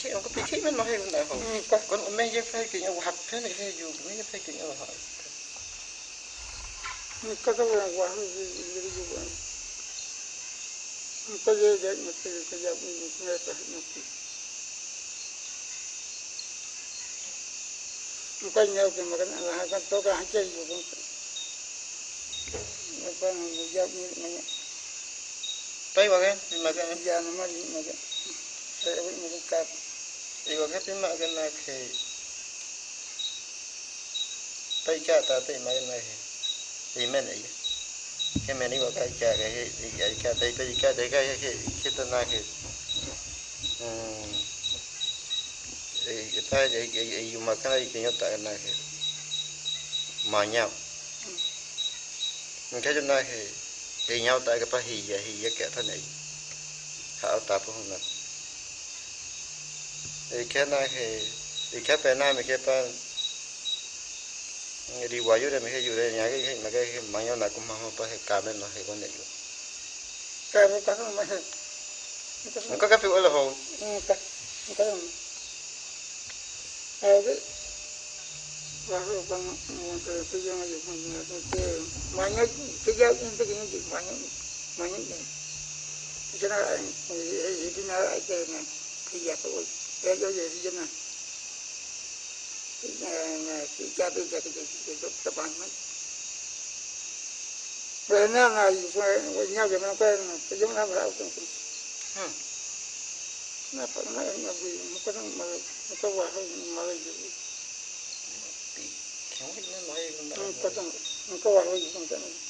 pikir aku pikir memang hai guna ho kon me je fai ki au hak phe ne he ju me je fai ki au ha kata wa wa jadi juga Muka je je mesti kerja ni ni tak mesti Muka ni aku makan Allah kan tu kan hajat juga Muka ni kerja ni ni tai wa gen ma gen kerja nama ni ni saya ni ni kap i wa. Gen ma gen na ke tai cha ta tai ma gen na he i men ai ke me ni wa ka cha ke he i ai ka tai tai ka dai ka he ke ta na ke tay e ta je e yu cái ka i ke yo ta na cái ma nya mình cái chỗ này thì nhau. Tại cái ta hì vậy hì vậy kẻ thân này. Hảo ta cũng không nè thì cái này thì thì cái bên này mình cái bên đi qua dưới đây mình cái dưới đây nhà cái mà cái mà nhau này cũng không phải cả bên nó hay con này cái cái cái mà mình có cái phiếu là hồ cái cái cái baru bang ke kerja aja pun ke banyak kerja untuk ini juga banyak banyak ni jana ini nak ada ni kerja tu kerja je jana nah kerja tu kerja tu kerja depan ni Bena na iso nya ke mana kan kerja mana berapa tu hmm na pa na na bi mo ko na ma ko wa ha ma le ji không biết nó nói không ko biết ta ko wa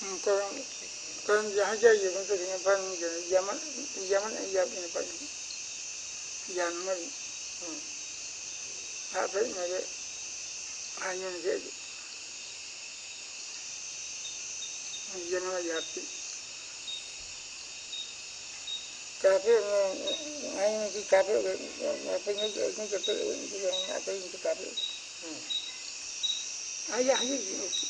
Rewa hak rewa ke ma je yu na pa ke pa di jana ma yu la ma ga ma yel ha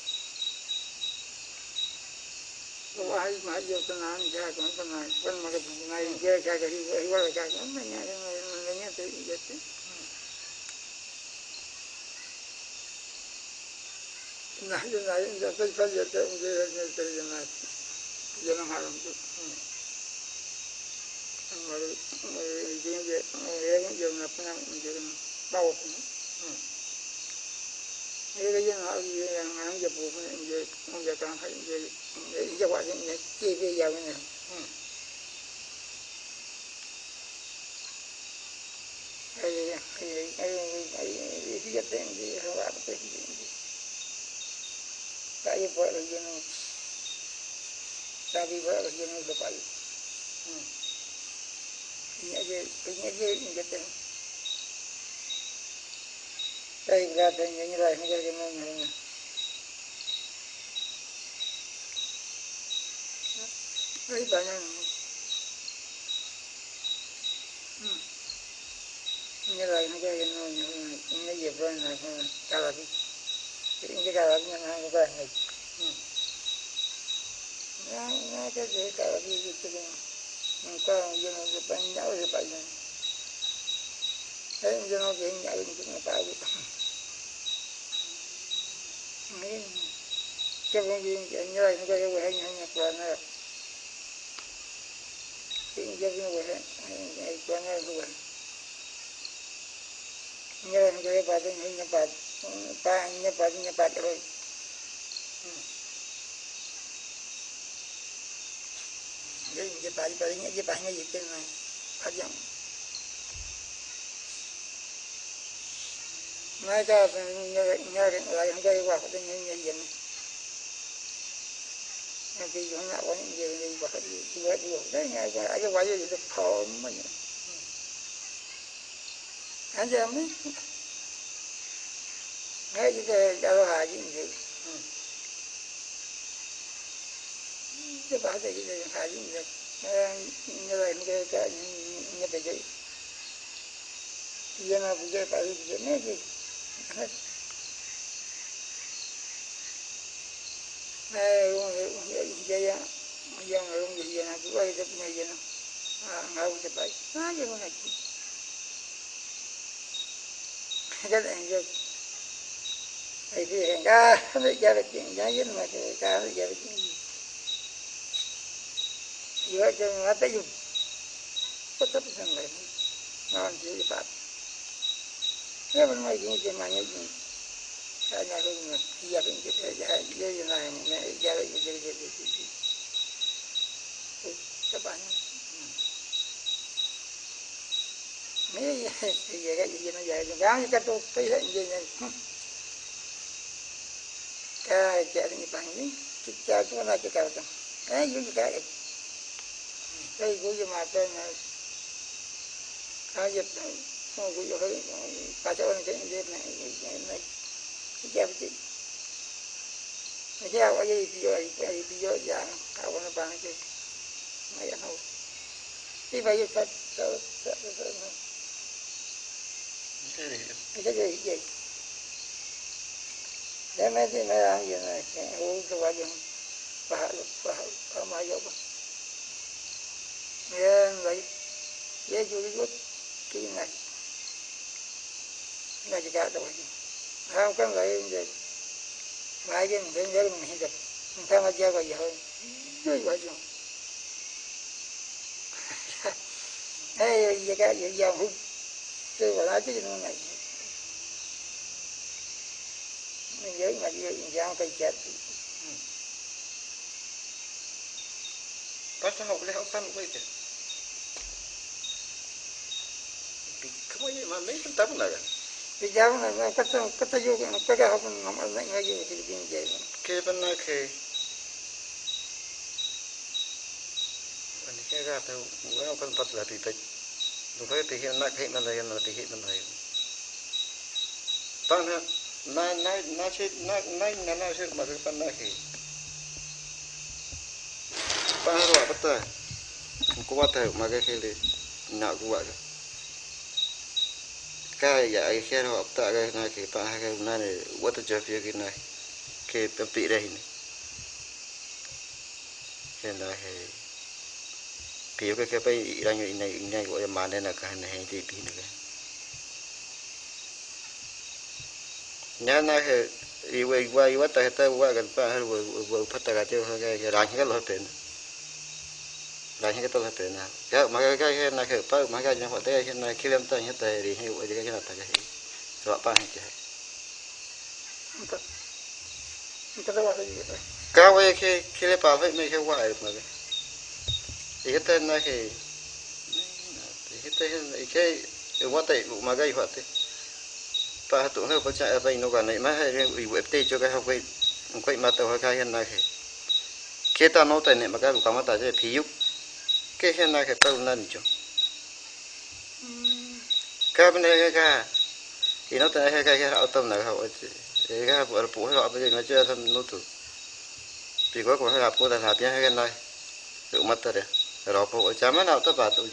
học nó có vài đứa vài đứa được có cái bị chết rồi cái này này cái cái gì cái này mà cái này cái cái dân hại cũng là là cái nó cái nó cái này thì den ta bu na pe cái dân này wa pe ni ko yu ko mi như là nó chơi nó nó tự nhiên này, cái giá cái giá mất giá cái phân giá mất à phải mà cái hai nhân cái giá nó cái cái cà phê hai cái cà phê mà phải nhớ cái cái cà phê cái cái cái cái cà phê ai giá gì cái cái cái này nó giờ cái anh giờ cái cái cái này cái là cái cái cái cái cái là sẽ cái cái cái cái cái tao á cái cái cái cái cái này làm quá cái này wahai maju tenang jaga kan tenang kan maka ngai dia jaga di wala jaga mana mana tu jadi nah dia naik dia tu saja tu haram tu Mari, mari dia dia dia dia dia pun. Ini dia yang yang yang yang dia bukan dia dia kan dia dia buat dia dia dia yang ni. Ai ai ai ai dia dia buat apa dia. Tak ia buat lagi ni. Tapi buat lagi ni lepas. Ini aja ini aja ini kita. Saya berada di sini lah, ini jadi mana. Ini banyak. Hmm. như là nó cái nó nó dịp lên là cả là cái cái cả là cái nó cái này nó nó cái gì cả là cái cái cái như cái bên nhau thì phải này thế như nó cái nhau thì nó phải mấy cái công viên cái cái là nó cái cái cái cái nó cái cái cái cái cái cái nhớ cái bà cái nhớ bà bà nhớ bà nhớ bà rồi cái nhớ bà bà nhớ nhớ bà nhớ gì cái này phát triển mai ta nhớ nhớ lại cái bà cái nhớ nhớ gì này cái gì nó có những gì gì bà cái gì gì gì đấy nghe cái cái bà gì cái phò mà anh chị em nghe chứ cái mình hà gì gì cái bảo thế quá hà gì gì cái cái cái gì giờ nó bây cái này gì này. Mình cái mà yang cũng vậy cái này gì nào à cái phải à cái này cái này cái gia vật chuyện giá dính mà thì ca nó gia vật chuyện gì giữa cho nó tới dùng có chấp nhận lại ngon chỉ pháp nếu mình mấy cái gì na như gì cái nhà luôn na gia đình cái thế na gia đình này mẹ gia đình cái cái cái cái các bạn mấy cái gì cái gì nó vậy gáo cái tôi thấy gì này cái chạy như bạn ấy cái chạy cái này cái cao tăng ấy dưới cái cái đây của gì mà tên là cái cái không của gì hơi cả chỗ này cái gì này này này cái chạy cái cái chạy cái gì bây giờ cái bây giờ dạng cái nó bằng cái này ăn hậu đi cái cái cái sao cái sao cái đại cái gì để nào. Cái mà cái cái này uống cái quả dùng bà bà bà mà cái bà nghe vậy hiện chú ý cái này tại chỉ cả rồi không có vậy vậy mà cái mình đến mình hiểu được mình tham gia vào cái hơn dưới quả này Hey, cái vải giờ cái quả tại chứ này mình nhớ mà cái giang cây chết Basta học lấy học phân quay kìa Không có gì mà mấy phân tâm này bây giờ này cái cái cái cái cái cái cái học nó mà lại hiện gì thì. Bên ta nói bên này mà cái vụ theo Mỗi ông con bắt cái bệnh Đúng phải bị hiện nạc cái bên này Nó bị hiện bên này cái ha na na na cái cái na na na cái cái pa na he pa ro pa ta ko wa ta ma ga he le na ku wa ga ka ya ai he ro ta ga na ke pa ga na ne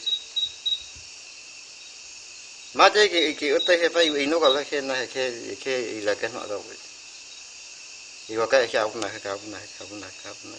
wa ta cái cái ga na ke pa pi re ni cái na he cái yo cái ke pa i ra nyo i na i na ko ya ma ne na ka na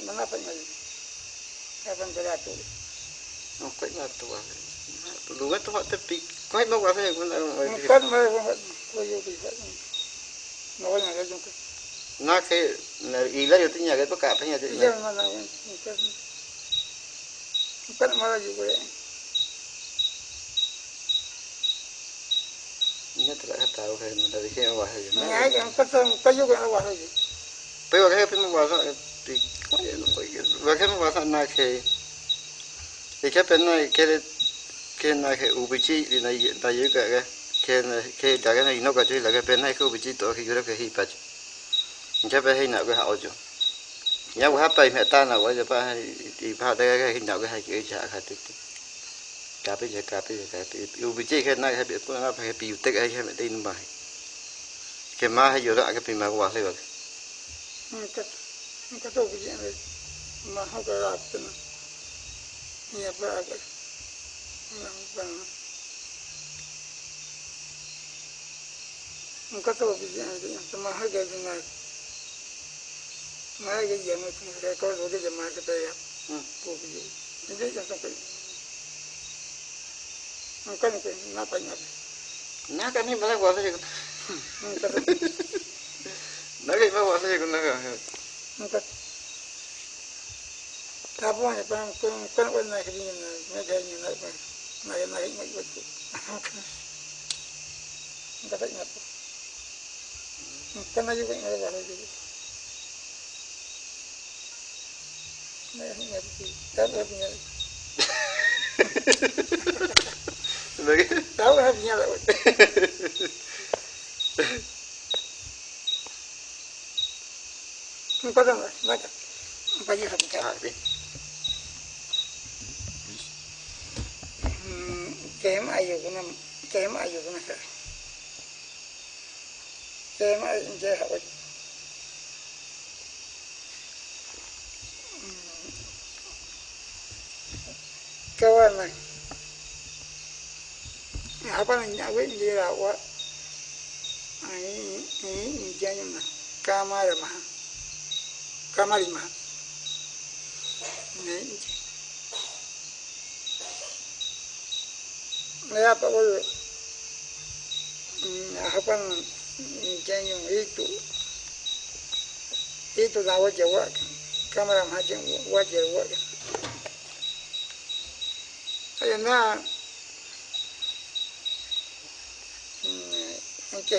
na ka na. Le ku ku ya la ka pare pare pare pare. Parece, parece. Mire. Y pi. Ini ni fadi. Mate ki. Tapi wa chi. Muka tu, muka tu juga nampak. Apa ni? Napa napa? Ho le pi. Ke wa ke wa. Muka muka awak lagi yang lain. Muka saya menapa lagi? Kapan beratu? No ko na to wa. Lu ga to wa te pi. Ko ma wa fe ko na. Muka mana? Kau juga bisa. Nawa yang lagi muka. Na ke na i la yo tinya ke pa ka pa nya te. Iya mana? Muka. Muka mana juga? Nya te la me ta wa ke na de ke wa he. Ni aja muka tu muka juga awak lagi. Pe wa ke pe ma wa sa pi. Ko ye no ko ye. pa ke pi wa sa na ke. E ke pe na ke le ke na ke u bi chi ni na ye ta ye ka ke. Ke na ke da ke na ino ka chi la ke pe na ke u bi chi to ke yo ke hi pa chi. Nya pe he na ke ha o jo. Nya wa pa me ta na wa je pa i pa de ke hi na ke ha ke cha ka ti ti. Ka pe je ka pe je ka pe. U bi chi ke na ke pe ko na pa ke pi u te ke he me te ni ba. Ke ma he yo ra ke pi ma wa le wa. Muka muka tu begini lagi. Mahu kerap tu. Ni apa agak. Nampak. Muka tu begini lagi. Mahu kerap tu. Mahu kerap yang itu. Rekod tu dia mahu kita ya. Hmm. Begini. Ini jangan sampai. Muka ni napa napa. Na ka ni bala wa le ko. Muka tu. Na ke ma wa le ko na ka. Muka. Tapi ni pun pun pun pun nak kerja ni. Nak kerja ni nak pun. Nak nak nak buat tu. Muka tak napa. Muka nak juga nak buat lagi. Nak nak tu. Tak ada punya. Na ke. Tak ada punya lah. Muka tak nak. Macam. Muka je satu cara. Ha bi. Kem ayu kuna kem ayu kuna sa. Kem ayu je hawa. Kawan Apa ni awe ni ra wa. Ai ni ni jangan na. Kamar mah. Kamar mah. Ni Naya pa ko hapang janyo itu itu da waje wa kamera ma jin waje wa ayo na ke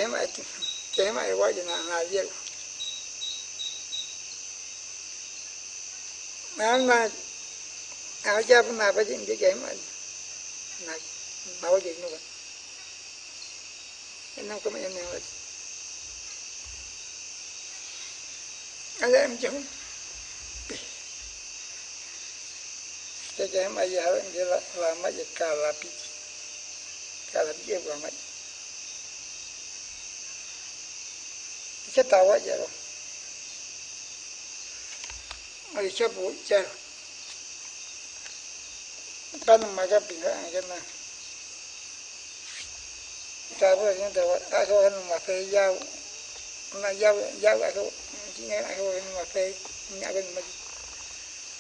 ma ke ma waje na na liya na na aja pa na pa jin ke ma na bawa jadi nuka enam koma em chúng ada yang mà giờ em ayah yang mấy cái tàu vậy rồi dia lama kita tahu aja loh ada siapa jar kan maga pindah aja nah Tahu yang tahu aku kan makai jauh, giao jauh jauh aku chính aku kan phê, nhà bên maju.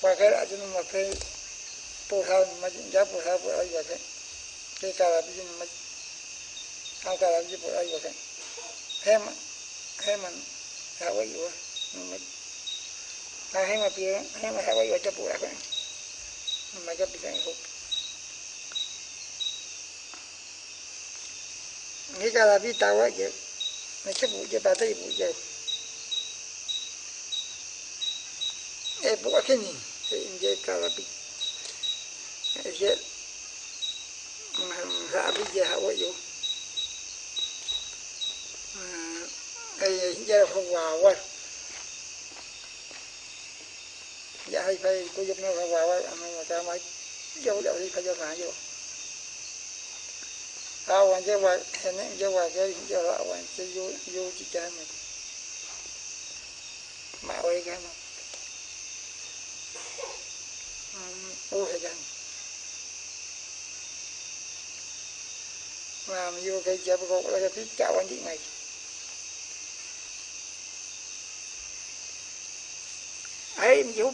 Pakai cái nu makai pohon phê, jauh pohon pohon aja kan. Kita lagi ni ai Angkat lagi cái aja là Hem heman mà wah maju. là hem apa ya? Hem Hawaii aja pohon kan. Maju bisa ikut. vậy? Ra là vi tàu á vậy mày chấp vụ cho bà thấy vụ giờ em bộ cái gì thì em chơi cả là bị sẽ hạ bây giờ hạ quá dụ ai giờ không vào quá dạ hay phải có giúp nó không vào quá mà ta mới dấu dấu đi phải cho phá vô. Awan jawa hene jawa gari jawa chơi ce yo yo ci jami ma wai gama o he gama mà làm vô cái chợ có là cái phí chào anh chị này. Ấy mình giúp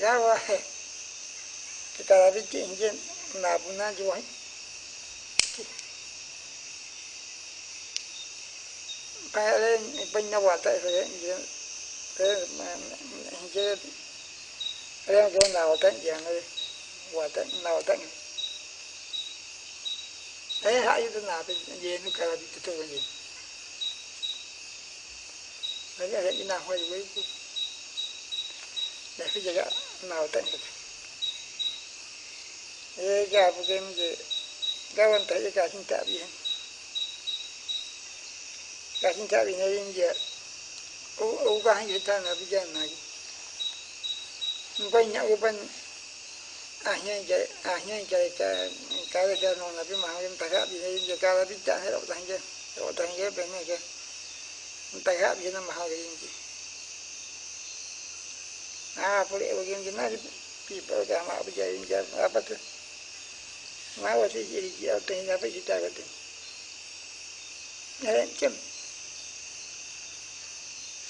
càng hư màu cái cái này là như này bây giờ ở cho nó cả là bị chặt theo phật yawa kita lari ke inje. Na buna ji wai kaya le ban na wata ko inje. Ke inje le ko na quay với để bây giờ nào ai ha yu na be je nu kala bi to to je ai ai ina hoi wai ku da fi jaga nào tận được ê, gà phụ game gì? Gà วัน tới, gà xin tạ bị gà xin tạ bị này in giờ ô ô gà ta là bây giờ này. Quay nhau bên à nhai chạy à nhai chạy cái cái là cái nó là cái mà ta tay bị này giờ cái là bị chạy hết rồi tay chứ rồi tay cái bên này cái gì ah boleh bagaimana people ka apa jadi apa tu ma wa jadi dia tu apa cerita kata ya cem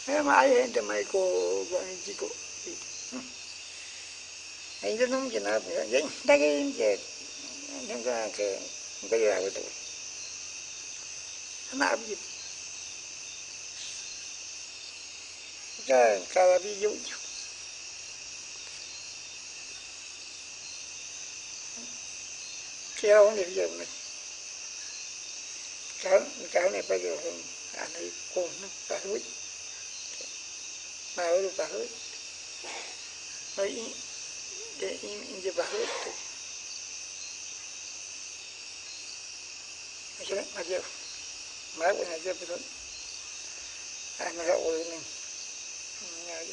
eh ma ai ente mai ko gua jiko ai tu nung jena ya dah ke je nang ka ke ka ya betul na apa gitu ka kalau video kéo này giờ này cháu cháu này bây giờ hơn anh ấy cùng nó cả hối mà ở đâu cả hối nói để im im giờ bà hối thì mà này mà giờ mà cái này giờ bây giờ anh nó rồi mình nghe đi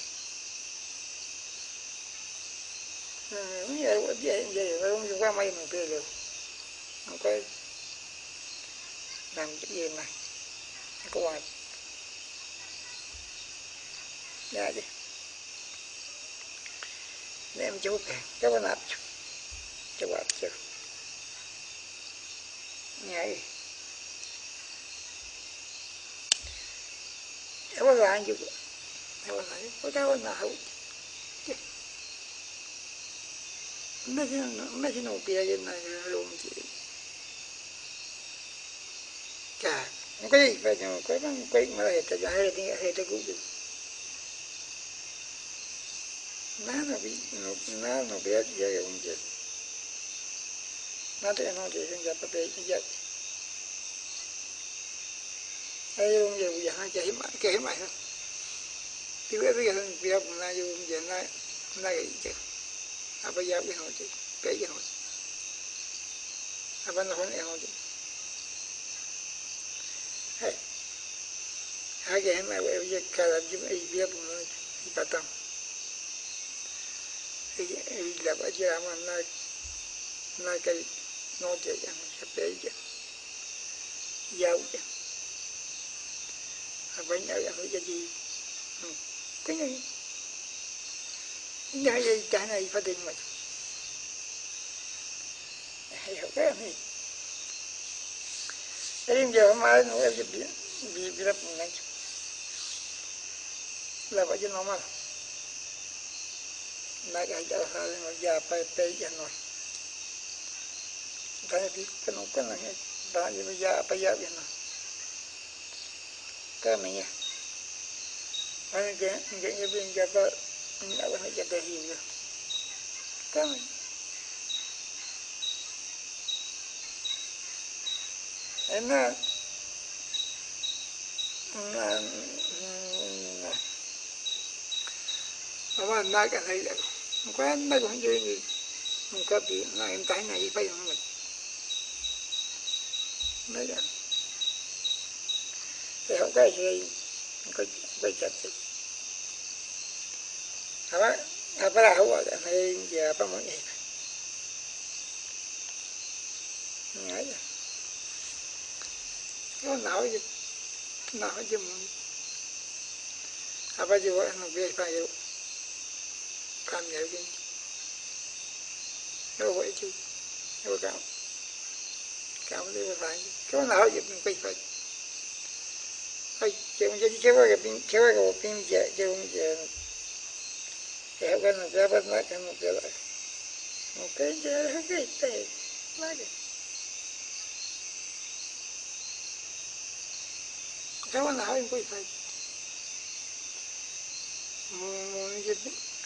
Ini ya, giờ dia, giờ juga main mobil không có làm cái gì mà không có hoài ra chứ? để em chú kìa cái bên áp chú chú bạn chú nhảy cái bên lại chú cái bên lại có cái bên nào mấy cái mấy cái nụ bia như này luôn chị cả không có gì phải nhưng có bằng có mà là ta giải thì hay ta cũng được nó nó bị nó nó nó bị gì không chứ nó thì nó thì không gặp phải cái gì ai không giờ bây giờ hai chạy mà kể mày thôi. Thì bây giờ bây giờ cũng là vô giờ nó nó cái chứ. Apa ya bi hoti pe ya hoti apa na hon e hoti hai hage hema we ye kala jim e bi bu no i patam e e la ba ja ma na na kai no je ya na pe ya. Ya ya apa ya ya jadi cái này nhà gì cái này phải định mà hiểu cái này Elim giờ mai nó em bị bị bị lập lewat je normal? Naik aja hal yang ya apa apa ya no tanya di penukan lah, ya. Tanya ya apa, ya ya. No kami ya anh cái cái cái bên cái vợ anh đã phải chạy đi rồi kami Ena mà nói cái này là quen mấy con gì gì. Không có gì là em cái này phải không mình. Mấy cái thì không có gì, không có bây giờ thì apa apa lah awak tak main dia apa mau ni ni aja nó não gì não chứ apa je awak nak biar pakai cảm nhận cái nó vậy chứ? Nó cao cao cảm thấy phải. Cái nào giúp mình quay phải phải chứ mình chỉ chơi cái pin chơi cái pin giờ chứ mình giờ thì cái nó ra bắt nó cái nó cái lại. Một cái cái tệ nó cái cái nào mình quay phải mình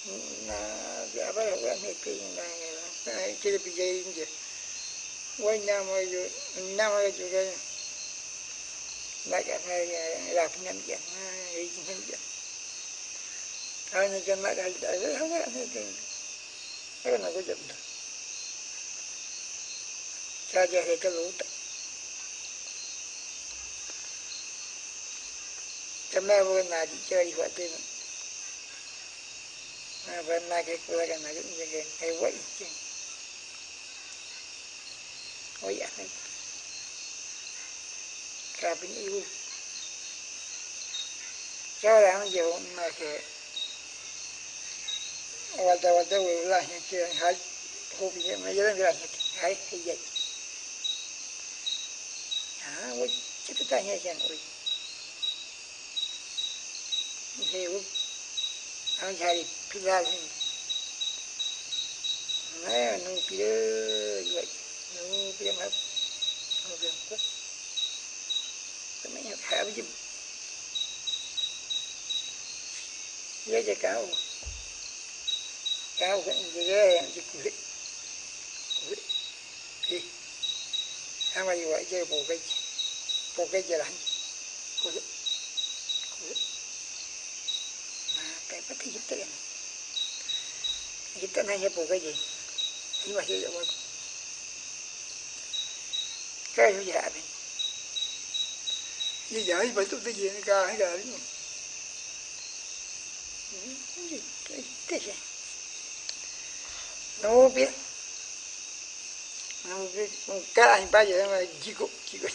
game ai game chúng ta kan lagi kita ini je apa je lagi ang ngayon ay jagay siya napijayin dyan na apa ya kan itu na kiri pijayin je wai nama ju nama juga nak ana ya lapnyam je na ijin je ana je nak ada ada ana je ana nak je saja he kalau tak Kami bukan nak cari waktu ni. Nah, na cái cửa cái này cũng như cái cái quậy chứ. Ôi dạ này. Cả bên yêu. Cho làm gì mà cái Wata wata wala yang kira hal hobi yang menjalan gerak hai hai Ah, woi kita tanya jangan woi. Ini woi ang cari pilahin. Nah, nung pila juga, nung pila map, nung pila map. Kami yang khá với dùm. Nhớ cho cáo. Cáo cái gì ghê, gì cụ lị. Cụ lị. Đi. Hãy mà như vậy chơi bộ cái, bộ cái gì lạnh. Cụ lị. Cụ lị. cái bất thì giúp tiền giúp tiền hay hiệp cái gì nhưng mà hiểu rồi cái hiểu dạ mình như vậy phải tôi tới gì nó ca hay là đúng không cái cái gì nó biết nó biết cái anh bây giờ mà chỉ có chỉ có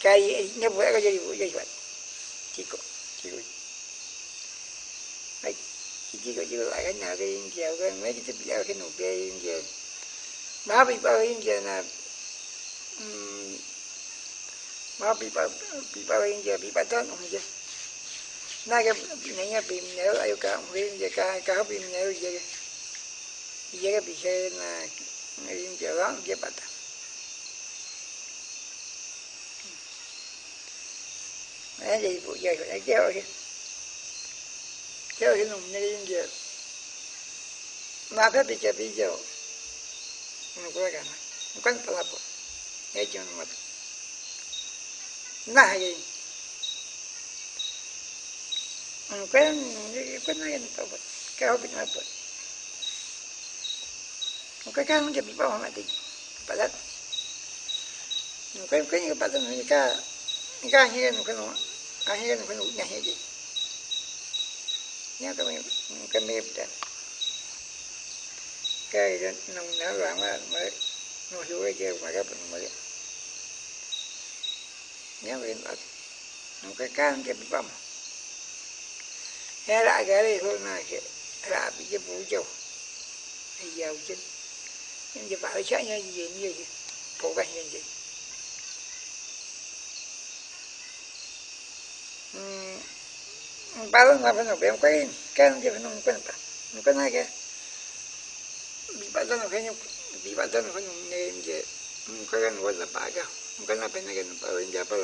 cái nó vừa cái gì vừa gì vậy chỉ có chỉ có mấy chỉ có chưa lại cái nhà cái chèo cái mấy cái tiếp theo cái nụ kia giờ má bị bao yên giờ là má bị bao bị bao yên giờ bị bao tết không chứ? Na cái này nhà bị nhớ ai cả, không biết giờ cả cả bị nhớ giờ hình cái bị xe là yên giờ đó giờ bắt Đấy, gì vụ giờ phải kéo chứ theo cái nồng này như mà. Phải bị cái bị jo nó có cái này nó có cái labo cái chuyện mà na hay nó có cái này nó có cái hộp nó có nó có cái nó chỉ bị bao cái, thì bắt đầu nó có cái cái bắt đầu nó cái cái như nó cái nó cái như nó cái nó nhà gì nhớ cái miệng cái miệng đó cái đó nông nở loạn mà mới, nó hiểu cái kia mà cái bệnh mới. Nhớ về đó. Nó cái can cái bị bầm hay lại cái này thôi, mà cái, là bị cái vũ trụ thì giàu chứ. Nhưng giờ bảo chắc như gì như gì? Phụ gắng như gì ba lần là kaya nói quay cái nó chỉ phải nói quên ta nó quên hay cái. Bị ba lần là phải nói bị ba lần là phải nói nghe gì cái cái nó là ba cái. Cái nó phải nói cái nó bảo anh gia bảo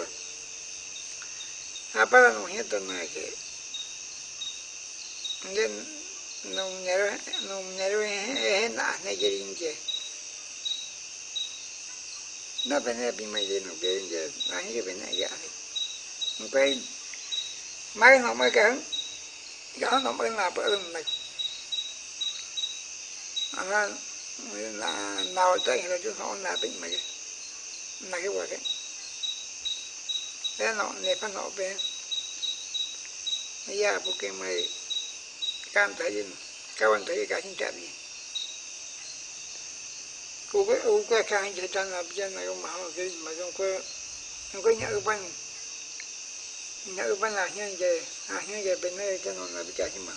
apa nung hiện tượng kaya cái nên nó nhớ nó nhớ hết nãy này cái gì chứ nó phải nói bị mấy cái nó cái gì nó mấy nó mới kén. Gió nó mới là bữa rừng này Nó là nào tới rồi chứ không là tính mày Là cái quả đấy Thế nó nè phát nó về. Gia bố kê mày Cam thấy gì Cao anh thấy cái xin trạm gì? Cô cái ưu cái khang chỉ trang là bây giờ này ông bảo cái mà không có Không có nhớ bên ngarubanahyanje ahyanje benne ke non nabikasima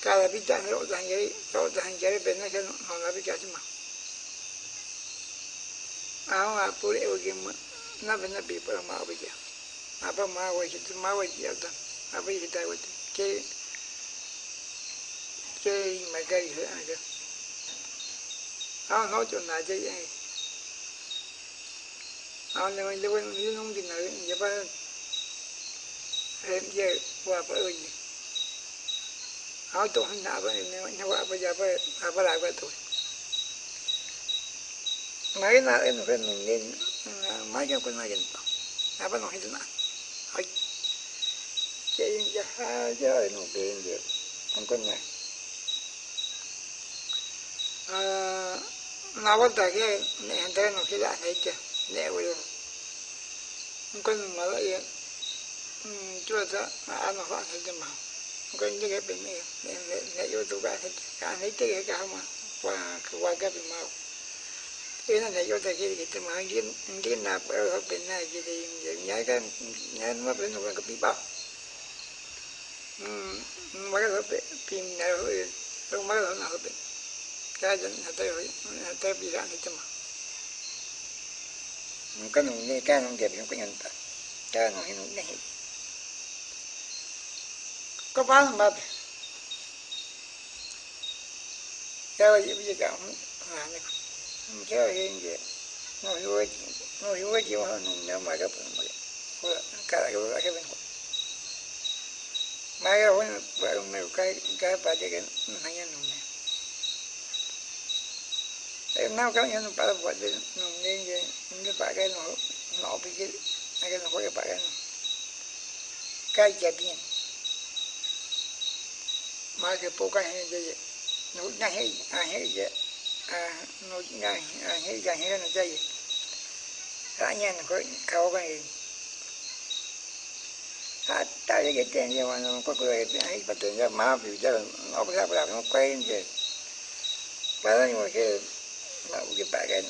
kala bidane odahanjeri odahanjeri benne ke non nabikasima ahon apure ogema eu benne bi para ma. Obija apa ma waji tu ma waji ada apa yi dai wati ke ke magari he aga ahon no jo na je ahon le le wen ni nung dinare je pa trong cái trong cái nhà ở bên nhà ở bên là như vậy à như vậy bên này cái nó là bị trả mà cả là bị trả nó là vậy nó là vậy bên này cái nó là bị trả mà à mà phụ lệ cái mà nó bên này bị phải mà bây giờ apa mà vậy thì mà vậy gì đó apa gì đó vậy cái cái mà cái gì đó nó nói chuyện này chứ vậy nó là mình lưu lưu nông gì nữa vậy ba em giờ qua ba ơi nó tụi hắn nào vậy nếu nó qua bây giờ ba à ba lại ba tuổi mấy nào em phải mình nên mấy cái con này gần à ba nói thế nào hỏi chơi giờ hai 들어서 아마 화살좀 하. 그 이제 그 내, 내 요도가 안 했대 그 아마 와그 와가비 마오. 이는 내 요도 길이 때문에 이게 이게 나 버어 변나 이게 이제 내가 내가 변는 거 비바. 음, 뭐가 빈나로 뭐가 나고 빈. 가전 하다 하다 비가 안 했지만. 그러니까 우리 가는 게 그냥 그냥 다. 가는 게 그냥 có bán mà theo gì bây giờ cả là không theo hiện giờ nó hiểu nó hiểu cái nếu mà gặp mà cái mà cái bữa. Cái bên mà cái cái cái cái cái cái cái này nó em nào các nhân para buat dia nungguin je dia pakai bà cái nó nó bị cái cái nó có cái bà cái bộ cái hình gì nó ngay hay à hay gì à nó ngay à hay gì hay nó chơi ra nhà nó có khâu cái gì? À tại cái tiền gì mà nó có cái tiền hay bắt tiền ra mà biểu giờ nó phải làm nó quay như vậy nhưng mà cái là cái bạc cái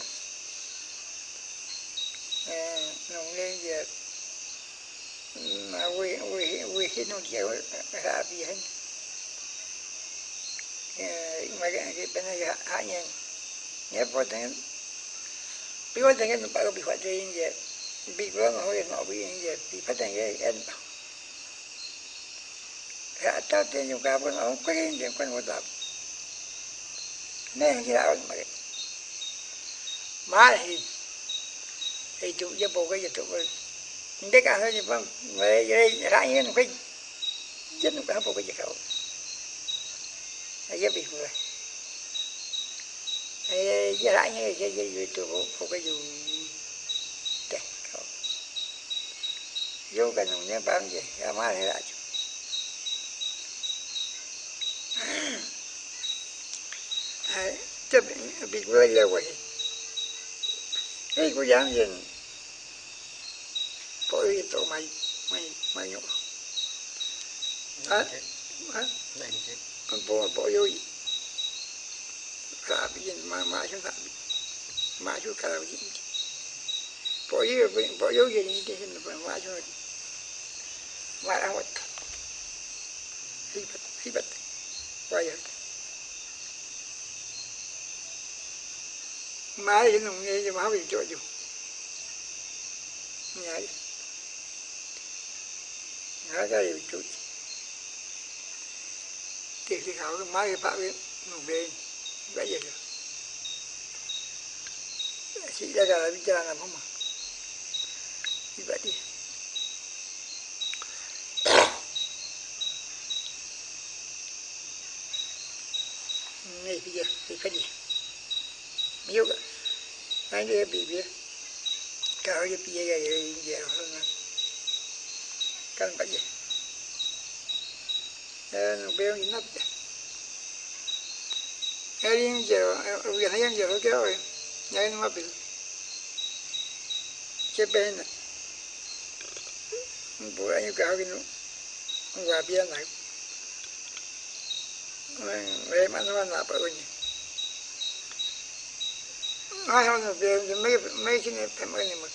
nó lên giờ mà we we we hit nó chịu ra bị bắt bị phát triển giờ bị vào nó hơi nó bị giờ bị phát triển cái em hạ ta tiền dùng cả bên ông quên tiền quên một tập nên cái đạo mà. Má thì thì tụ cho bộ cái gì tụ để cả hơi gì vâng về đây ra như nó cái chết nó cả bộ cái gì khẩu cái bị người thì giờ lại như cái gì gì tụ bộ cái dù để khẩu vô cái nông nhân bao nhiêu ra má thì lại chấp bị người là vậy cái cô dám gì ý tổ mày mày mày nhổ. Đó này chứ bộ bộ yo sabi yin ma ma shu sabi ma shu kala yin bộ yo bộ yo yin ni de hin ba ma shu ma ra wat hibat hibat waya ma yin nong ye ma bi jo jo nhảy nhảy cái gì chút thì khảo mai phạm ấy một bên vậy giờ chị ra đời bây giờ làm không mà như vậy đi này bây giờ thì cái gì biết anh đi bị bị cái gì bây giờ giờ giờ hơn căn bệnh gì kan ba ye eh no veo ni nada Erin jero, uya na yan jero kero e, ya no mapil. Che pena. Bu ayo ka hagino. Wa bia na. Re ma no na pa uni. Ai ho no veo ni me me kine pe mo ni mo.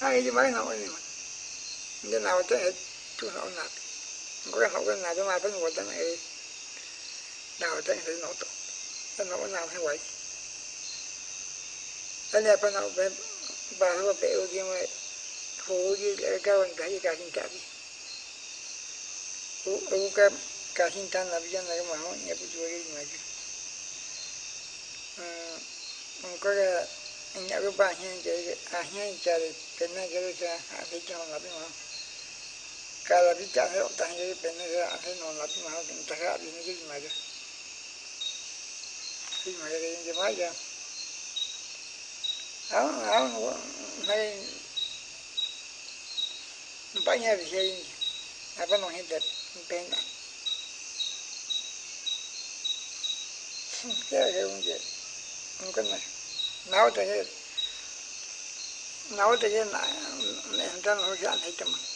Ai di mai no ni mo. Ndi na wa gì tu no na. Ngo ka no ka na ta na e nào trên thì nó tốt nó nó nào hay vậy anh em phải nào bên bà hứa bé ở kia mà hồ gì là cao hơn cái gì cả xin trả đi u u cái cả xin tan là bây giờ này mà họ nhập vô cái gì mà chứ ừ có cái anh cái bà hiện cái à hiện giờ cái này cái cái à cái cho là bên mà Cada là bị trả hết tăng cái bên này à cái nó là bị mà cái que cái ya. Si gì mà chứ khi mà cái Aún, mới ra áo áo de banyak hay... apa nong hidup pena cái cái un vậy không có này nấu thì cái nấu thì cái ta nấu không có mà là na yen no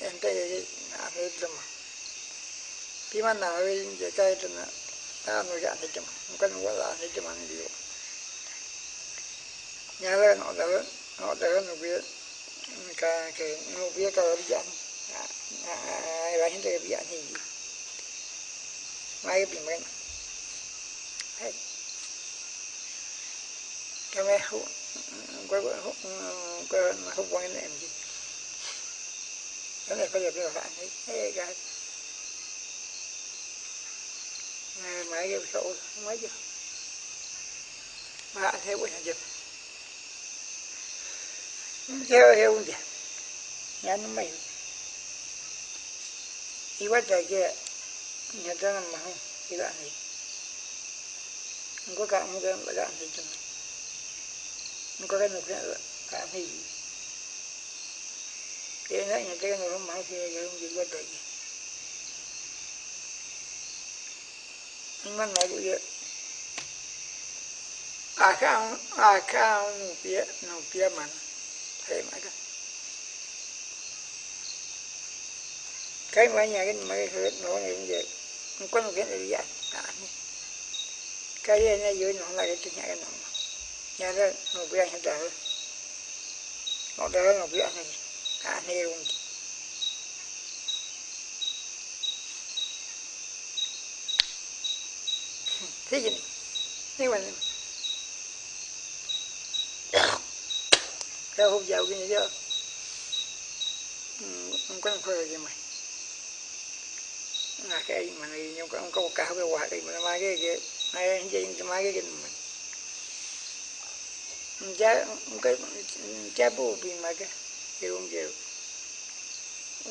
na re de ma pi ma na re ye kai de na a no ya de ma ko no wa la de ma ni yo nya le no da no da no bi ka que no había cada día la gente que había ni mai primero cái mấy hút quay quay hút quay mà hút quay này em gì cái này phải được được bạn ấy cái cái mấy cái sổ mấy chứ mà thấy quay hành dịch theo theo không nhà nó mày. Đi bắt trời kia. Nhà ta nằm mà không đi bạn này. Không có cảm không có bạn làm gì không có cái nào cái cảm gì này nhà ta nó mà kia người không chịu bắt tay kia nhưng mà nói cái à không à nụ bia nụ bia mà thế mà cái cái mà nhà cái mà cái nó này vậy không có một cái này gì? cái này nó dưới nó là cái nhà cái nó nhà đó nó bị anh ta nó đó nó bị anh này này luôn thế gì? Này mà cái hộp dầu cái gì đó. Ừ, không có phơi gì mày là cái mà này, nhưng có có cả cái quả cái mà mai cái cái này gì cái mai cái cái mình cha cái cha bố bị mà cái cái không chịu.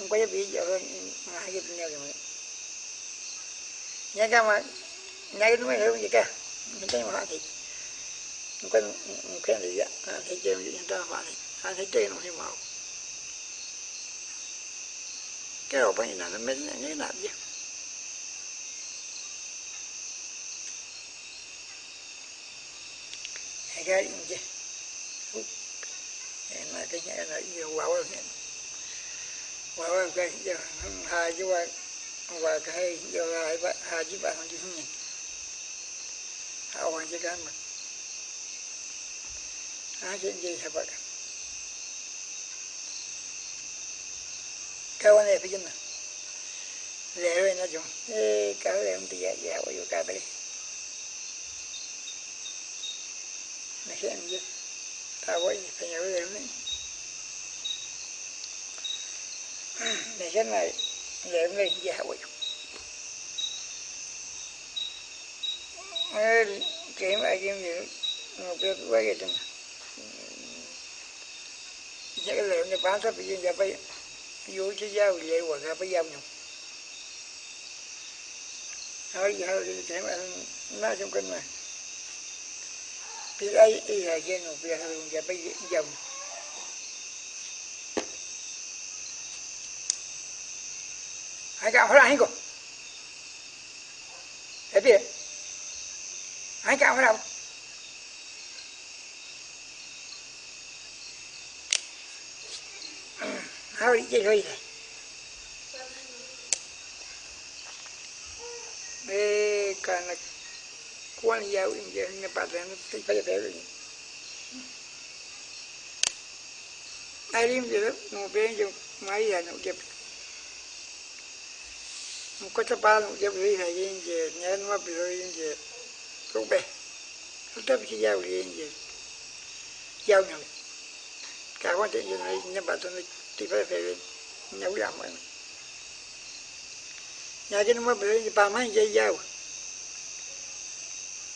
Quay bị giờ hai cái nhau rồi nhà cái mà nhà cái mới hiểu gì cả những cái mà thì quên quên gì á thì chơi những ta mà thì. Thấy chơi nó thì màu. Cái đầu bên này nó mới như nào vậy cái gì mà cái nhà này nhiều quá quá quá quá cái giờ hai chứ qua qua cái giờ hai ba, hai chứ ba không chứ không nhỉ hoàn chứ cái mà. Hai chuyện gì hả bạn cái quan này phải chân nào lệ rồi nó chung cái lệ không thì dạ dạ vào cái đấy nó hiện gì ta với phải nhớ lệ này, để cái này lệ này dạ vào kiếm ai kiếm gì? Nó biết quay cái chân cái lệ này, bán sắp bị dân dạ bây vô chứ giao lệ hoặc là bây giao nhau hỏi giờ thì ấy mà nói trong kinh mà thì ai y là dân một việc thường và bây giờ ai cả phải anh cô thế biết anh cả phải đâu How did you Eh, karena kuan jauh ini quan giáo nanti pada pada ini. Alim je, no ben je, mai ya no giờ Muka cepat no je beli lagi je, nyan ma beli je, tu be. Tetap si jauh je, giờ, ni. Kawan tu je ni, ni batu ni, tiba tiba, ni ulang mana. nhà cái nó mới bị ba mấy bà dao mà phải học cái hết nó liệu nó hình này cả nó wow giờ vậy cả ba mấy dây thì vậy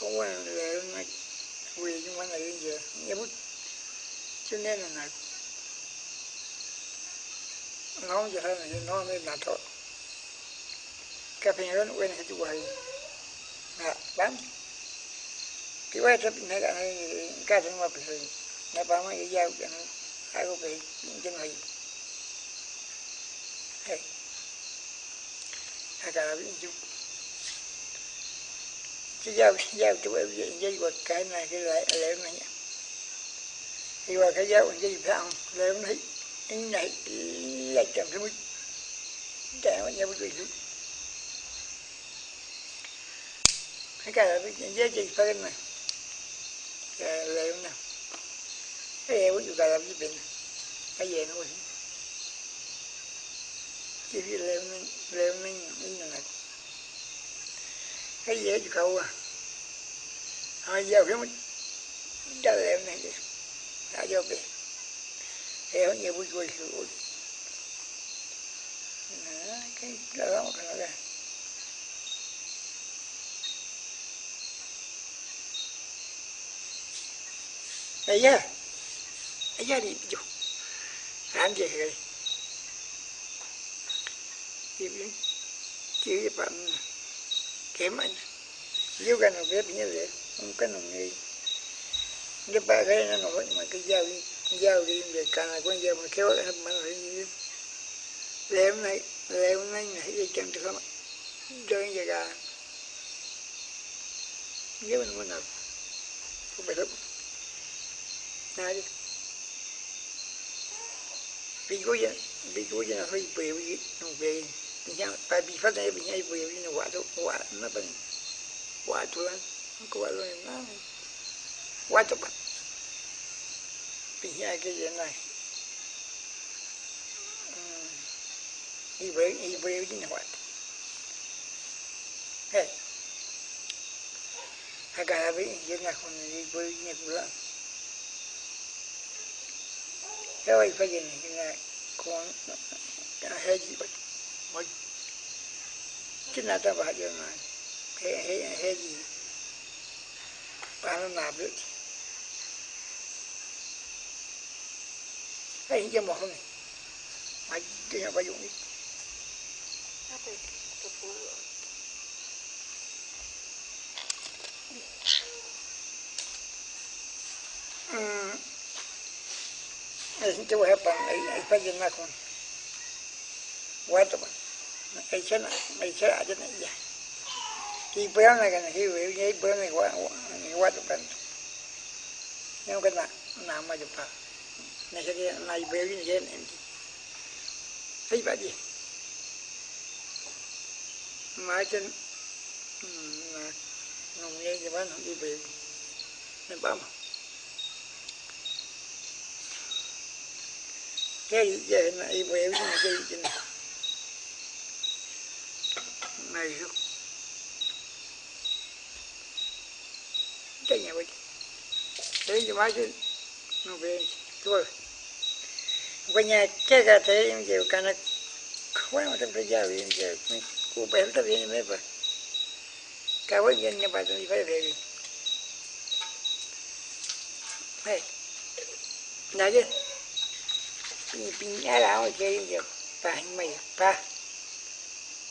Kah wan le na wi juma na yin je. Ni but chune na na. Nó giờ là nó mới là thôi. Cái phần lớn quên hết hay. Nè, bám. Cái quay chấp này cái cái thằng mà bị nó bám cái dao cái nó hai cái bị chân hay. Hey. Agora vídeo. Chứ giao giao chú em vậy dây quật cái này, cái lại lệ này nhá. Thì qua cái giao dây gì phải không? Này cái này là chậm cái mũi trẻ mà nhau cái gì. Cái cái là cái dây dây phải này. Cái lệ này. Cái em có cái làm gì bệnh. Cái gì nó chỉ vì leo này leo lên như này cái dễ cho cậu à hai giờ cái mình đã leo này đi đã vô về heo nhiều vui vui vui cái đó là cái này ấy Aja ấy itu. đi kali. Ibu. Chứ rồi kém anh. Yêu cái nó biết như vậy. Không có nồng nghi. Cái ba cái nó nói mà cái dao, đi. Giao đi về cả là con dao mà kéo lại, mà nó như Leo này, leo này này cái chân được không? Cho cái gì cả. Nếu mình muốn nào. Không phải đâu. bị Biguya, biguya na hoy po yung nung bay. Niya pabifa na yung niya po yung wato wa na pa. Wato lang. Ko walo na. Wato pa. Pinya ke yan na. Ibu ibu yung wato. Hey. Agak habis, dia nak kena ibu ni pula. cái anh phải nhìn là con hay gì vậy mà chính là ta bảo điều này hay gì? Ba nó làm được hay cho một không mà cái nào phải dùng đi Mm. Este voy a poner, ahí para llenar con guato, ahí se ahí se hace ya. Y pues na cái này hiểu hiểu vậy bữa này qua qua tụi bạn. Nhưng cái nào nào mà chụp phải. Này cái này béo như thế này. Thấy vậy gì? Mà trên nông nghiệp thì bán không đi về, Nên bao mà. cái về này cái không nhà vậy thế thì mai chứ. Nó về. Thôi. Cái nhà cái cái thế, em chịu cái nó quá mà trong cái gia em chịu cô bé nó về mấy vậy cái vấn nhân nhà bà tôi phải về. Đi hey này chứ. Piñara o que yo pa me ba o pe ta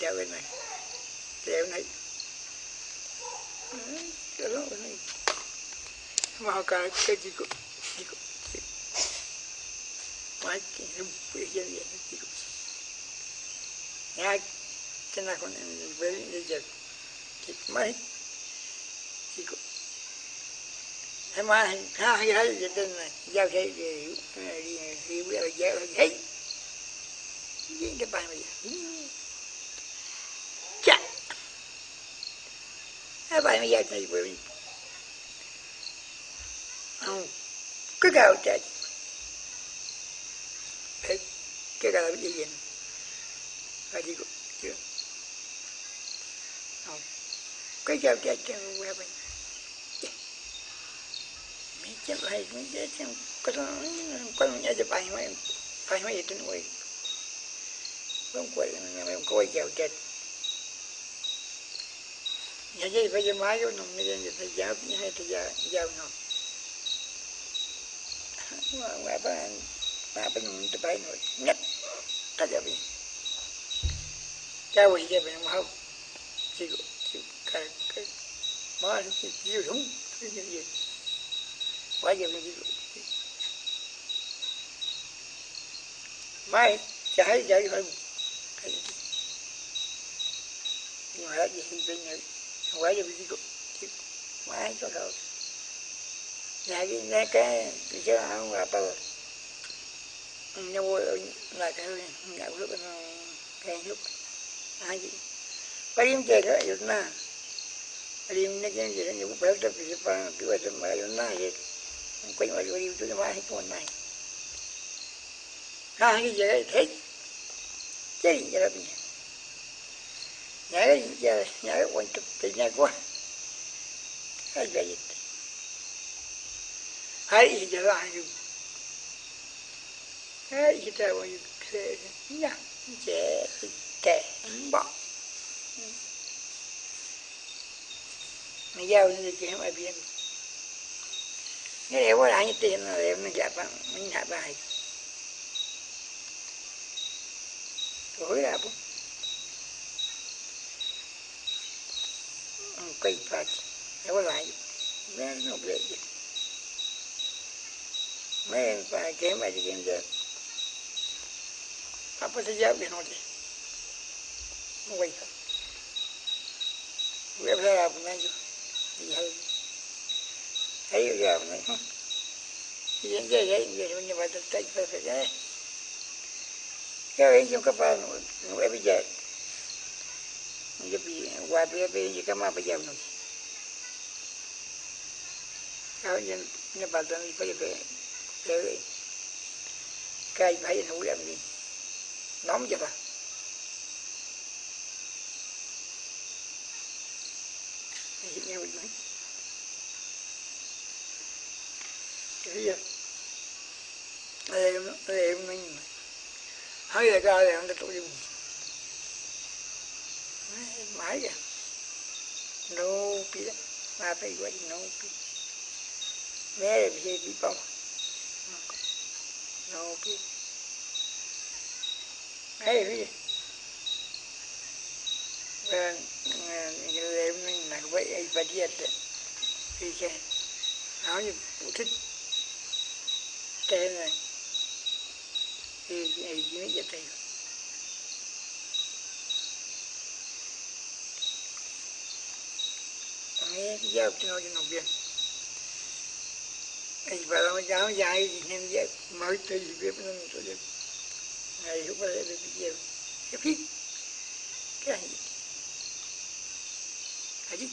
treo bên này. Treo bên này. Chào này cái bên này. Vào cả cái gì cũng gì cũng mà cái nó bị gì vậy gì cũng nhà cái này con em về đi giờ thì mấy? Gì cũng em mà ha, hay hay gì tên này, giao thế thì hiểu hiểu, bây giờ giao thấy cái bài này yan. Tja. Apa naman yan na ibu ini? Kagau tadi. cái kagau lagi yan. phải đi Kagau tadi yang apa ini? Macam lain, macam kalau kalau aja pakai macam pakai itu nuai nhà quay em coi chèo Phải mấy gì phải không máy không nó cao vậy phải giáo hay thì giáo giáo nó mà mà ba ba bên mình tự bay rồi nhất ta giờ bị cha quỷ cho mình không. Chỉ chỉ cái cái má nó chỉ chịu đúng cái vậy. Quá giờ mình chịu mai chả thấy vậy thôi nhưng mà gì thì bên này quá giờ bị cục quá cho đâu nhà dạ, cái nhà cái cái chứ không là bao nhà vô là cái nhà lúc ờ, nó cái lúc. Ai gì parim chơi cái yếu na parim này cái gì này cũng phải tập thì phải cứ vậy mà yếu na gì quay vào parim tôi mà hết con này. Ha cái gì đấy thế chơi gì đó. bây giờ nhà cái giờ nhà cái quan trọng thì nhà quá hay vậy. Hay giờ là như hay giờ là như thế nhá dễ tệ bỏ. Mình giao như cái mà biến cái đấy quá là như tiền là em mình gặp mình hạ bài rồi là bố cây phát đấy quá lại nó nó bị gì mấy phải cái mà gì cái gì apa saja dia nanti Wait. Web ra apa nanti? Iya. Ayo ya apa nanti? Iya iya iya iya punya batas tak perfect ya. Kau ini juga apa? Web aja. Jadi web web ini kamu apa jam nanti? Kau ini ini batas ini apa ya? Kau cái phải nó làm gì? Nóng chưa ta nghe mình nói cái gì? Em em mình. Hơi là ra là nó tụi đi mãi mà phải gọi nô pi. Mẹ là bị bị bông nô pi. Ấy cái ờ, ờ, em là vậy ấy bà điệt thì cái áo như phụ thích tên này. Thì ấy chỉ biết vậy nghe cái giao cho nó cho nó biết ấy bà nó giáo dài thì nên dạy mới tới biết nó cho được. Ngày lúc đó được nhiều. Cái phí. Cái gì cái gì?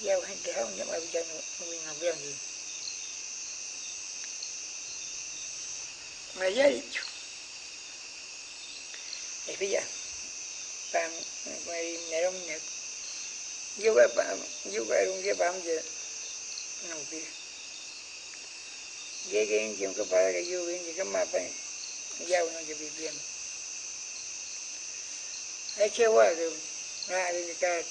Giao hành kéo nhưng mà bây giờ mình làm việc gì. Mà giấy thì bây giờ, bạn, mày ngày đông nhật yêu cái bạn yêu cái đông cái bạn giờ nằm kia cái cái chuyện cái phải cái yêu cái cái mà phải giao nó cho bị biến ấy chưa qua rồi. Ra đi cái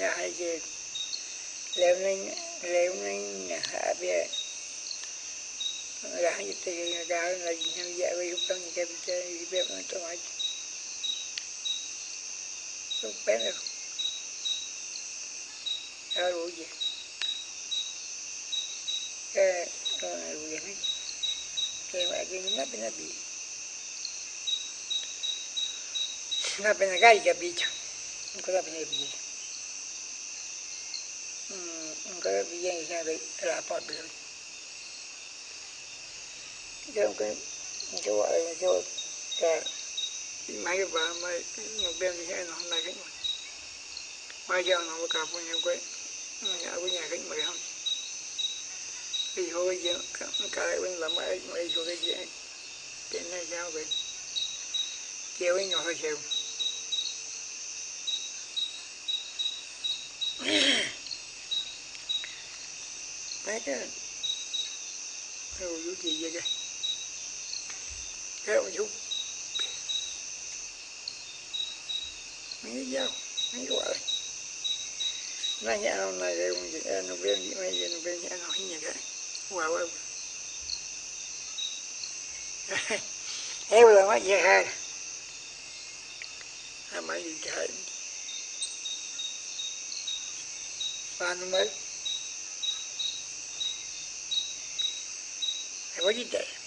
hai cái leo lên hai cái ga là gì nhau dạ với lúc đó cái bị chơi bị bẹp nó tôi hỏi lúc bé rồi ở đủ gì cái con đủ gì hết cái mà cái nó bên nó bị nó bên nó gai capito non cosa bên nó bị non cosa cái cái cái gọi cái cái mấy cái bà mấy nó bên hay nó là cái mà giờ nó có cặp với nhau quay nhà của nhà khách mày không? Thì hồi giờ cái bên là mấy mấy số cái gì cái này sao vậy? Kêu với nhỏ hơi chiều mấy cái rồi chú gì vậy cái theo ông mấy dao, mấy quả. Này nanya ano na yung ano nó may như ben ano hinya ka wow wow eh wala ma ya ha ama yung jahan paano mo eh mấy dito ubi ka no ha o kayo ta hatu eh wala dito mo mai Kau kita hatu mấy cái cả hơi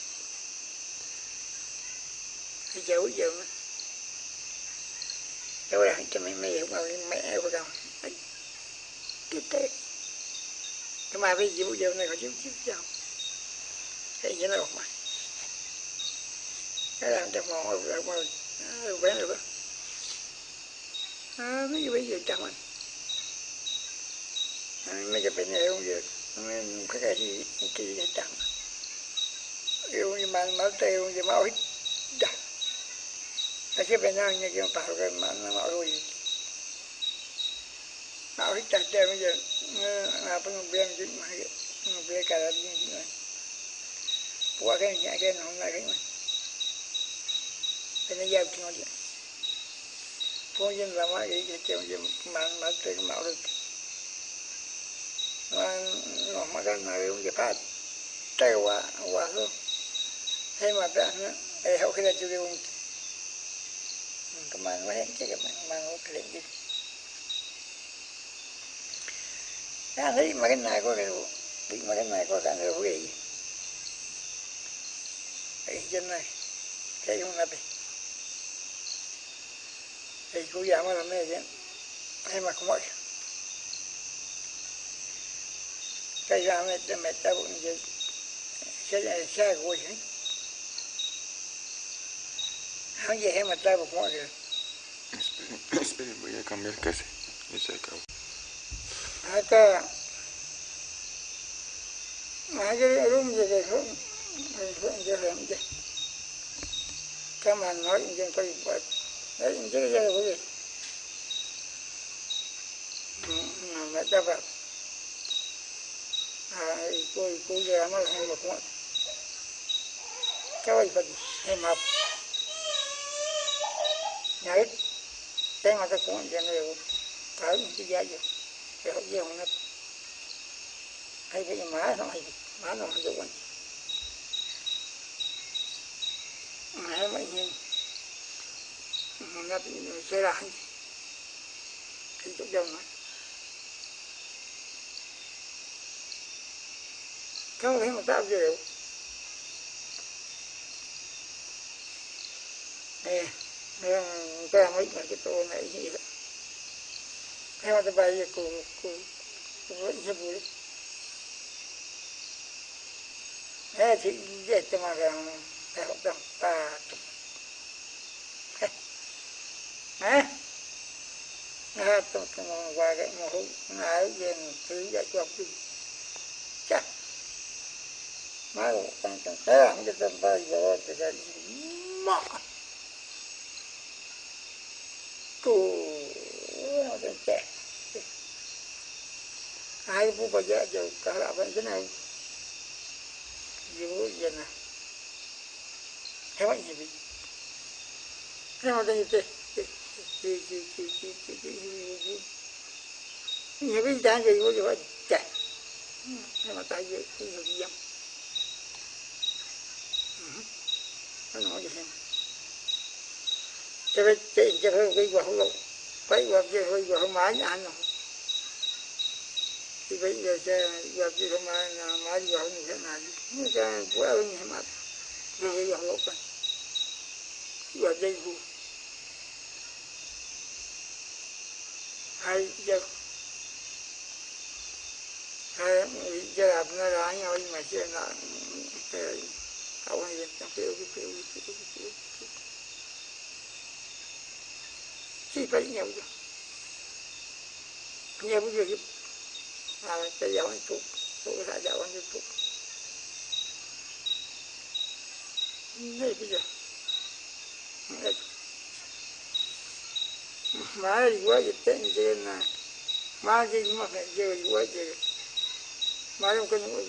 mọi cái dấu giờ mà dấu là cho mấy mấy không lên mẹ của đâu cái tệ cái mà bây giờ bây giờ này có chịu chịu chồng cái gì đâu mà cái làm cho mọi rồi mà quen rồi à, mấy bây giờ chồng anh mấy cái bệnh này không được mấy cái cái gì kỳ này chẳng yêu như mà máu tê yêu như máu hít là cái bên nào nhà kia bảo cái mà nó bảo Aquí pensaban cái un pájaro que no me orgullo. Ahorita te me dice, no, pues no voy a decir más cái no voy a quedar bien. cái acá ni acá no me hagan más. Pero ya último cái Pues yo no me hagan que te me dice, más, más, tres, más, cái No, no, más, no, yo ya pago. Te guaso. Hay cái ¿no? Es ojalá yo de un nó hết cái mà mà nó cái gì ta thấy mà cái này có cái bị mà cái này có cái này có gì? Cái chân này cái không là thì cô già mà làm này chứ hay mà không mọi cái ra mẹ mẹ ta cũng như cái này của chứ gì hay mà ta một mọi người Espere, voy a cambiar casi. Y se acabó. mà cái đúng gì thì không không cho làm gì cái mà nói gì tôi phải đấy chứ cái gì cái gì mà ta phải à tôi tôi giờ nó là một con cái gì phải hay mà nhảy cái mà cái con gì? Này cái gì vậy cái hậu giang nó hay cái má nó hay má nó hay quanh má mấy nhiên nó sẽ là cái chỗ đông ấy không thấy mà tạo gì nè nè cái mấy cái tô này gì đó theo cái bài của của của cái bụi thế thì dễ cho mà rằng phải học đồng ta nè nè tôi tôi qua cái Ai hút nãy giờ thế dạy nhìn đi chắc mà tăng tăng thế không cho tâm ta tại vì cái mà tu nó đến trẻ hai bu bây giờ giờ cả là vẫn thế này dù giờ này thế vậy gì thế mà đây thế nhiều cái trang gì cũng vậy chạy thế mà tại vì cái cho cái chuyện cho cái cái quả không phải quả chơi hơi không mãi ăn rồi thì bây giờ sẽ quả kia không mãi mãi thế như như mà rồi cái quả lộn này quả dây vụ hay hay làm nó ra nhau nhưng mà chưa là cái không hay trong phiêu cái phiêu cái phiêu cái phiêu chỉ phải nhiều rồi nhiều cái gì là cái giáo anh thuốc thuốc cái giáo này bây giờ mà đi qua cái tên trên mà cái mà phải giờ đi qua mà không không không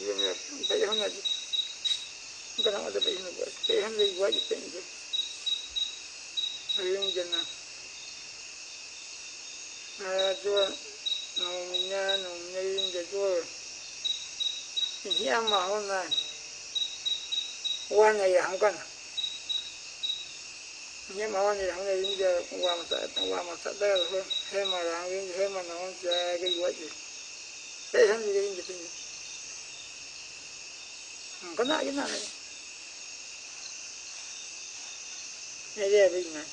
trên trên này à cho nông nhà nông nhà cái cho thì mà hôm nay, quan này không có nhưng mà quan này không này giờ qua mà sợ qua mà sợ đây là thôi. Thế mà làm cái, thế mà nó sẽ cái gì? Vậy thế hắn gì cái gì không có nãy cái nào này? Này đây là gì này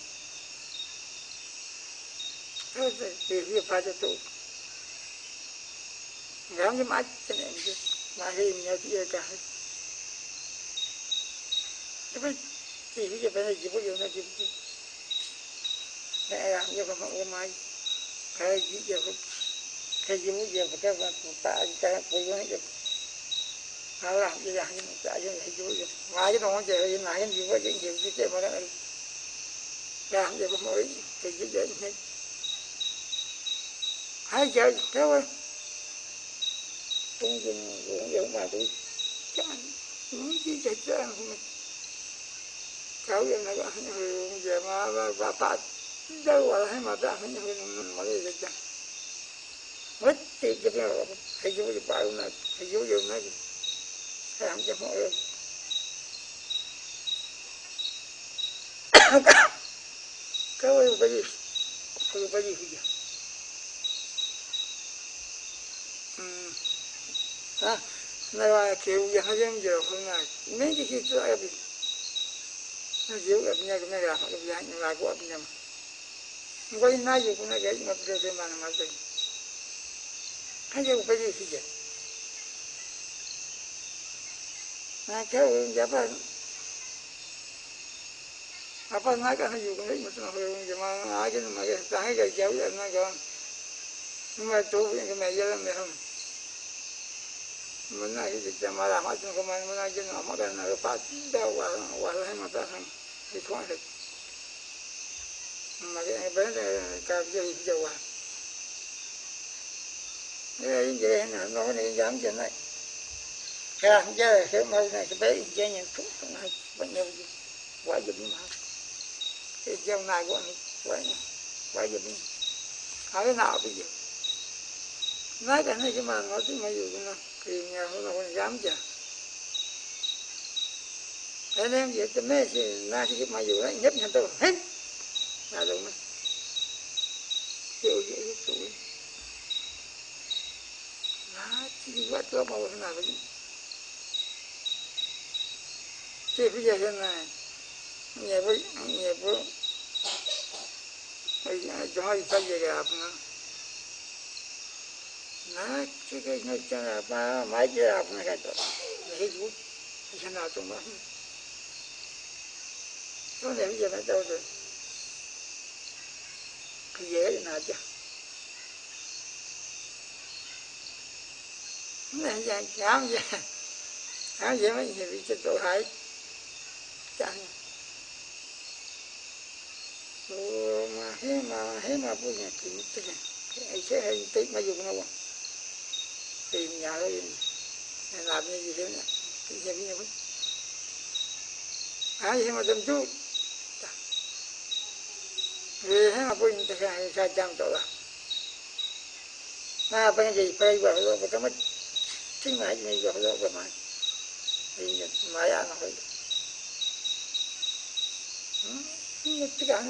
thôi thì việc phải cho tụ ngắm cái mắt cho nên mà hình như kia cả. Tapi TV je bana jibu yo na jibu na ya yo ko mo mai ka ji je ko ka jibu je ko ka ba ta ka je ne dong je ye na je je je ma na ya je ko mo je hai giờ theo ơi tôi dùng dùng dùng mà tôi chắc những gì chạy ra không kau yang nak hanya hurung jema bapa jauh lah hanya mata hanya hurung malah saja. Mesti kita hidup di baru nak hidup di nak saya hanya mau kau yang bagi kau bagi hujan. Hmm. Ah, nak kau yang hanya jauh nak. Ini kita apa? nó dịu gặp nhau cũng là gặp nhau nhưng là của nhau không có nói gì cũng nói cái mà tôi tôi mà mà gì hay gì cũng phải gì vậy mà cái giá phải apa nak kan juga ni cái mà cái jemaah aja ni macam tangan ke jauh ya nak kan cuma tu yang kena không memang mana itu jemaah macam kemana mana aja nak makan nak pasti dah wah wah lah mata sang thì có được. Mà cái bé này cái gì dầu à. Cái gì nó nó này dám chuyện này. Cái không chơi, cái mâu này cái bé chơi nhận thuốc cái này bao nhiêu gì quá dùm mà. Cái giờ này của anh quá quá dùm ở cái nào bây giờ nói cái này cái mà nói chứ mà dù nó thì nhà nó là con dám chưa thế nên vậy tôi mới thì na thì mà dù đấy nhất nhận tôi hết. Là đúng đấy chịu dễ cái tuổi na chỉ quá tôi mà thế nào vậy thì bây giờ thế này. Nhà với nhà với cho hai phải về gặp nữa nó na chỉ cái nó cho là ba mấy cái gặp nó cái đó cái gì cái nào tụi nó nó này bây giờ nó đâu rồi cái dễ thì nào chứ này giờ khám giờ khám giờ mấy người bị chết tội hại chẳng mà thế mà thế mà bây giờ thì tức là cái sẽ hay tí mà dùng nó tìm nhà rồi làm như gì thế này cái gì bây giờ ai thế mà tâm chút vì thế mà bây giờ sai sai trăm tội là na bây giờ phải vào lo cái mất chính là gì vào lo cái mà thì mà ya nó phải như tất cả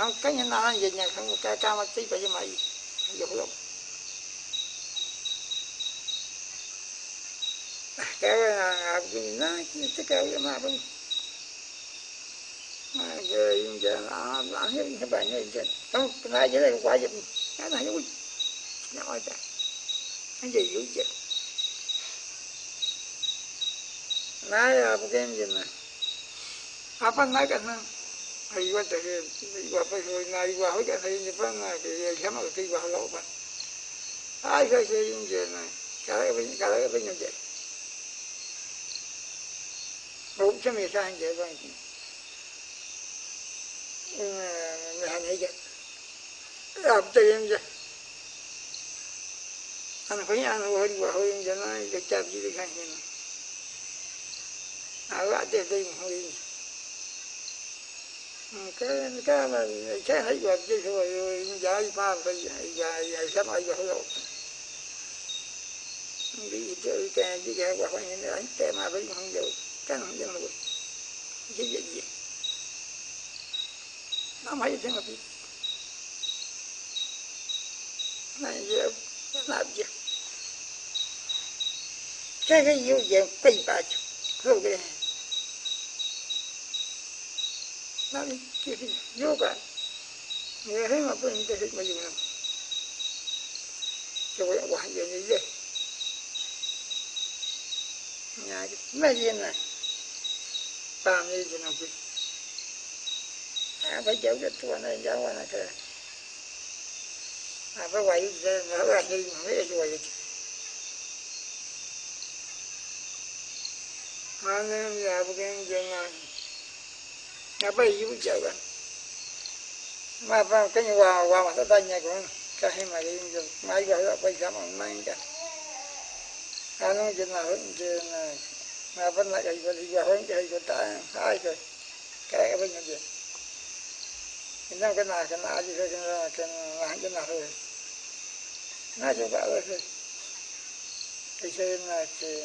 nó mà anh là không, cái nhân nào vậy nhà không, cái ca mà tí phải mà vào luôn. À, cái là nó tất cái mà bên về giờ nó nó à, hết cái bài này giờ không, cái này dưới đây quả dịch cái này nó ơi ta cái gì dữ chứ? Nói một cái gì này. apa nói cái nó hay quá trời qua phải rồi này qua hỏi cái này như vậy này cái cái mà cái qua lâu mà ai cái gì như này cái cái cái cái cái như vậy cũng chưa biết sao như vậy hành hay vậy làm tiền vậy anh phải ăn hồi qua hồi cho nó cái chạp gì đi khăn gì à lại để đây mà hồi cái cái mà cái thấy cái chứ rồi cái cái phải cái cái cái sắp cái cái rồi. Đi chơi cái đi cái qua phải cái anh cái mà cái không được, cái không được cái gì gì? Nó mấy thế mà cái này, giờ làm gì? Cái cái yêu gì cái ba cái cái cái nó người thấy mà bên cái mà dùng nào cho cái quả gì như vậy. Nhà cái mấy gì này ba mươi gì nào bị à phải giấu cái tua này giấu này cái à phải quay giờ nó là gì mà rồi, cái mà nên là cái gì này nhà bây giờ giấu anh mà vào cái như vào vào mà tay nhà của cái hay mà đi máy gọi ho bây giờ mà máy cái anh nói ga nào hơn chuyện này mà vẫn lại cái gì vào hơn cái ta, ai rồi? Cái bên nhà gì nó cái na cái nào gì thôi cái na cái nào cái nào ba nó cho bảo rồi thôi. Cái xe là chỉ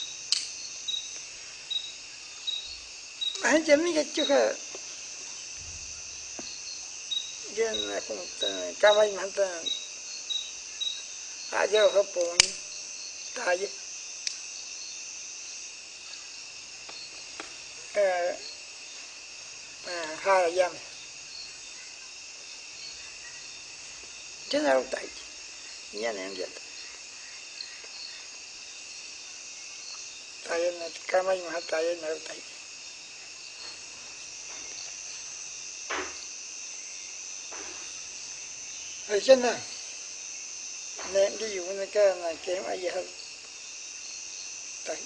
gì này qua cái itu ada cái này giá nó cái này cây mà cái gì dụ dụ cái vật mà anh anh chẳng biết cái chỗ cái dân cũng cam anh mà ta aja ta chứ là dân tại nhà anh mà tại nên đi dùng cái này kém ai vậy tại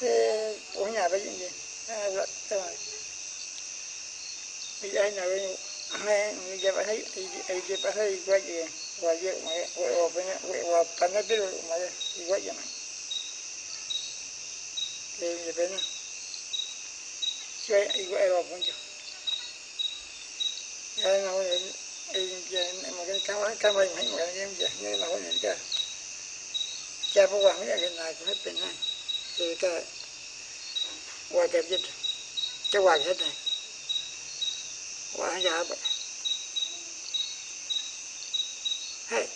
thế ở nhà bây giờ gì? À, vậy rồi. Bây giờ nào bây nghe bây giờ bạn thấy thì bây giờ bạn thấy quá gì quá gì mà quá quá bên quá quá bên nó biết mà quá gì mà thì bây giờ bên chơi ai quá quá bên chứ cái nào ấy cái mà cái cái cái mà hay mà cái gì cái nào cái cái này cái qua đẹp nhất vậy hey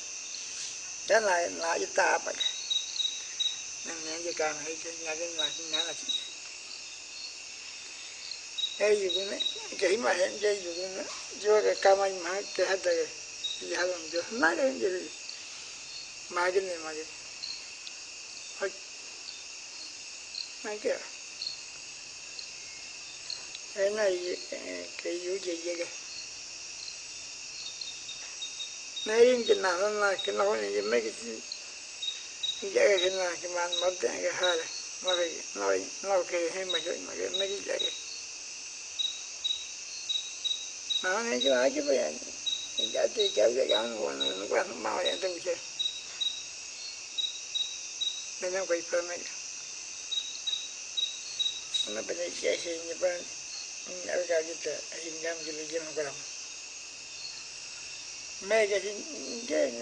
đó là là cái cái cũng hết cái cái này. Mà cái hai này nó cái nói cái mà cái mấy cái cái nó này cái ai cái bây giờ cái thì cái cái cái nó nó quan mau vậy tôi chơi nên nó quay yalam jo na bane kiashe ni ban in arga gita in gam gili gim garam me ga sin ge na chen na ai pada ga ra ma ga chin ya na la ga me ta va ni ge ge en na ai ge ai no ai no fa he ma na wa ge wa ga na ke wa ma ta ta cái xe này thì cái quạt quạt đó xe nhà quan cho mà nhà bây giờ cái xe vô bị hay cái gì cái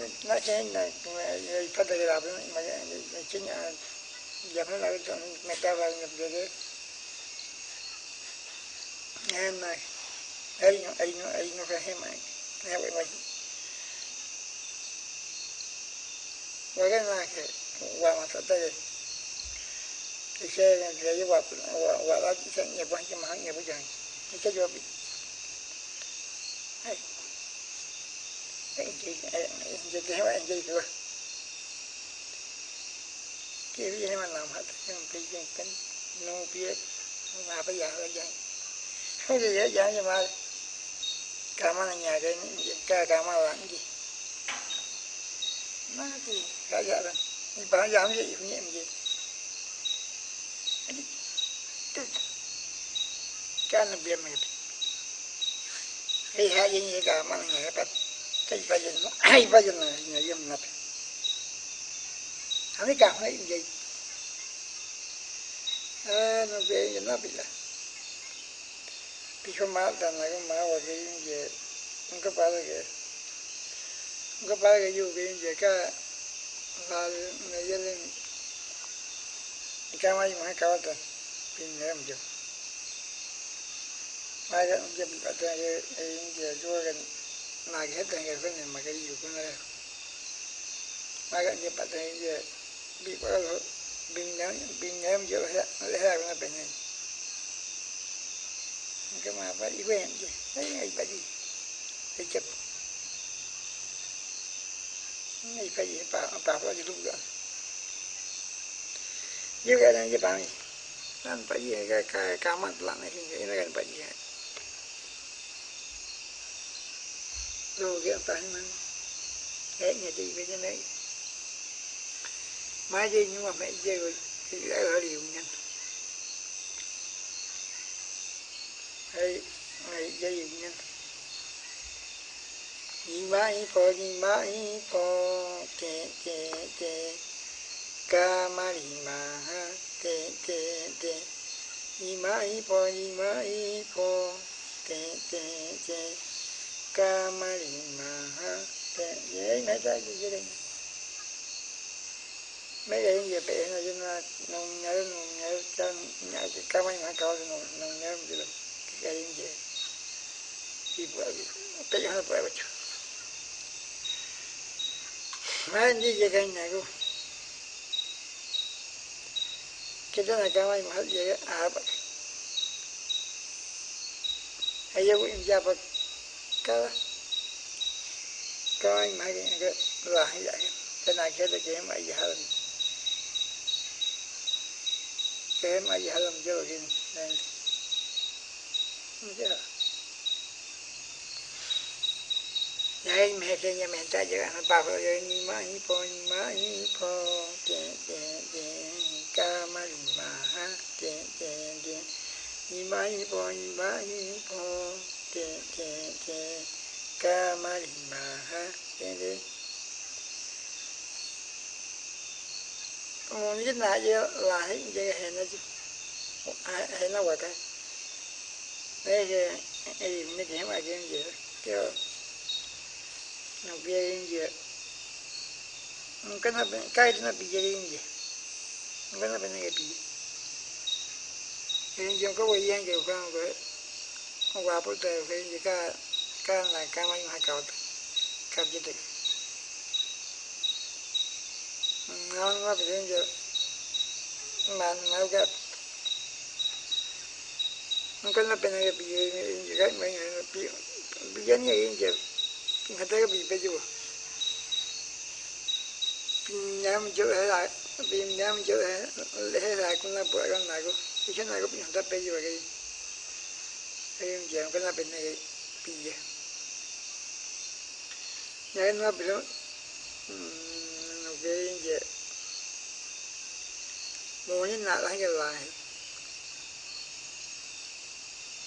cái أين أين أين فهمك نبوي وغناك وما تدري Ise yang dia buat buat lagi saya ni buat macam hang ni buat jangan. Ise jawab. Hai. Enjoy, enjoy, enjoy, enjoy tu. Kiri ni mana mat yang pergi kan, no biar, apa ya lagi. Kiri ya jangan macam cảm ơn nhà cái ca cảm ơn ka kamala ngi. Nah ki kaya ran. Ni ba yam gì ibu nyem gì cái tut. biết bi me. Hei ha ye ni kamala nyari pat. Kai ba ye no. Ai bây giờ no nhà yem na. Ani ka cảm thấy gì no be ye na bi lah pichomatana mawa ke yunge nunca para que nunca para que yo que yunge ka zal me yele ikama yuma kawata pin nem jo mai ga yunge pata ye yunge jo ga na ge ta ge ko ne ma ga yu ko na mai ga yunge pata ye bi ko bin nem bin nem jo ha ha na pe ne đi phải chấp ngày phải gì? Bà bà phải đi lúc đó như cái này như bà này anh phải gì cái cái cái mặt lạnh này thì nó cái phải gì rồi cái phải mà. Thế nhà đi với cái này. Mai gì nhưng mà mẹ chơi thấy ngày dây nhân. Ni mãi po ni mai po te te te ca ma đi ma ha te te te ni mai po ni mai po te te te ca ma đi ma ha te ye mấy cái gì vậy mấy cái gì bé nó chúng ta nông nhớ nông nhớ chân nhớ, cái cá mấy mà cao nông nhớ gì là cái gì thì bữa cái gì nó bữa bữa Mandi jagan nago. Kita nak kawai mahal jaga apa? Ayo bu injapa kala. Kawai mahal jaga lah jaga. Kena kita kem aja halam. Kem aja halam jauh gini. Enggak. Nay mẹ thế nhà mẹ ta giờ nó bảo rồi ni ma ni po ni ma ni po te te te ca ma ni ma ha. Te te te ni ma ni po ni ma ni po te te te ca ma ni ma ha. Te te Ồ, như là giờ là hết giờ hẹn nó chứ. Hẹn nó vậy cái đây giờ ấy mấy cái mà cái gì kêu nó bia india kana kai na bia cái nó bị ke gì, không có wo yang bị, ko ko có wa po te ke india có, ka qua ka ma ma ka cả, cả ji cả na na bia india man ma ga kana bene ke bia india ka gặp bia bia ni india ngata bị bây giờ nhám chỗ hay lại, bị nhám chỗ hay lại cũng là bữa con này cũng cái này cũng ngata bây giờ cái cái em chàng cái là bên này bây giờ nhà nó bị nó nó cái gì mua những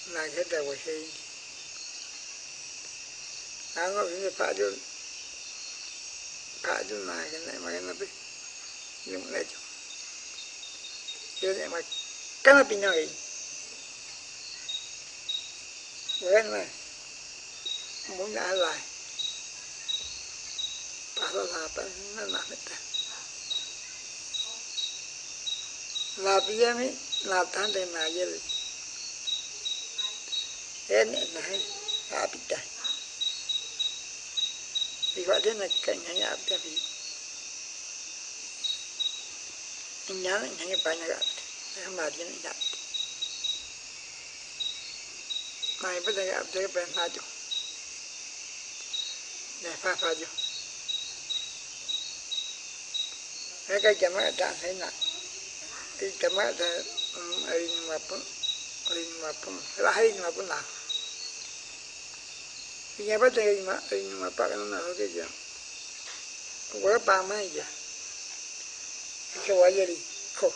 này, hết đời của là cái có cái phá ini phá padu này, cái này mà cái nó Yun ay mag chứ chứ này mà cái nó bị nhồi. Cái này, muốn piyami lại. Phá ra là En nó làm hết ta là bây giờ mới là đến gặp này giờ gặp tới bên pha chú để pha pha chú cái cái chấm ở trạng thấy nè cái chấm ở trạng ở mà pun ở mà pun là hay mà pun nào Pinya pa tayo ma ay ma pa kana na ho kaya. Wala pa ma ya. cái quá gì khổ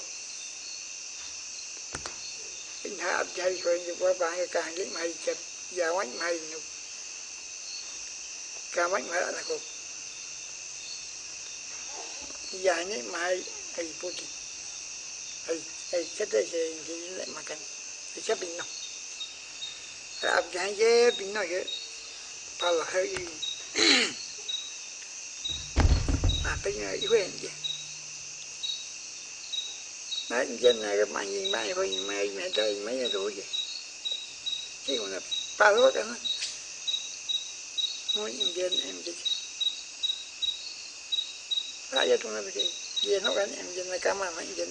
in hạ áp chạy rồi như quá bạn cái càng cái mày chập giờ quánh mày nó cả mai mày là khổ giờ này mày ai bút ai ai chết đấy thì thì lại no. cần je pinno bình nó áp chạy chứ bình nó cái pa là hơi mà bây giờ mai chứ nói trên này cái mày gì mày thôi mày mày chơi mấy cái tuổi gì chứ còn là ba lúa cái nó muốn em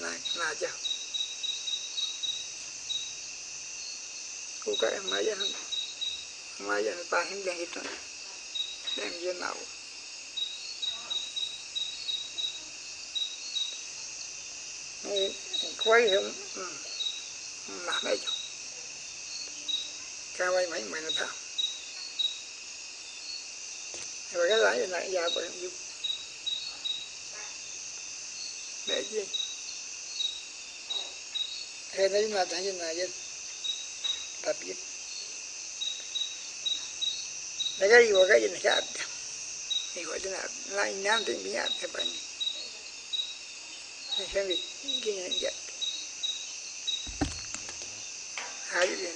na em ku ka giờ mai ya bị gì nó cái em trên là cảm ơn em trên là là cho cô các em mấy giờ mấy giờ ba em trên hết rồi em trên nào quay không mà như này chứ, tập mấy mày nó thao rồi cái lái này ra bởi giúp để gì thế đấy là thấy như này vậy tập giúp để cái gì qua cái gì này khác thì gọi là lại nam thì bị áp thế bạn xem việc cái này vậy hari ini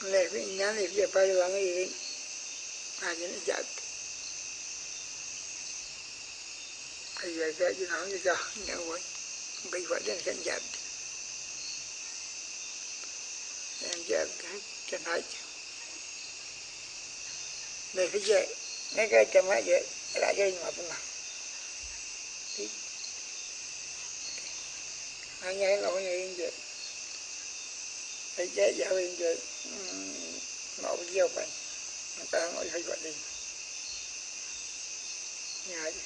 levi nyan levi apa yang lama ini hari ini jat hari ini jat cái orang juga cái buat baik buat lại kan jat mà, jat kan aja levi jat mereka cuma aja raja chế giáo viên gieo vậy. Người ta ngồi hơi gọi đi nhà chứ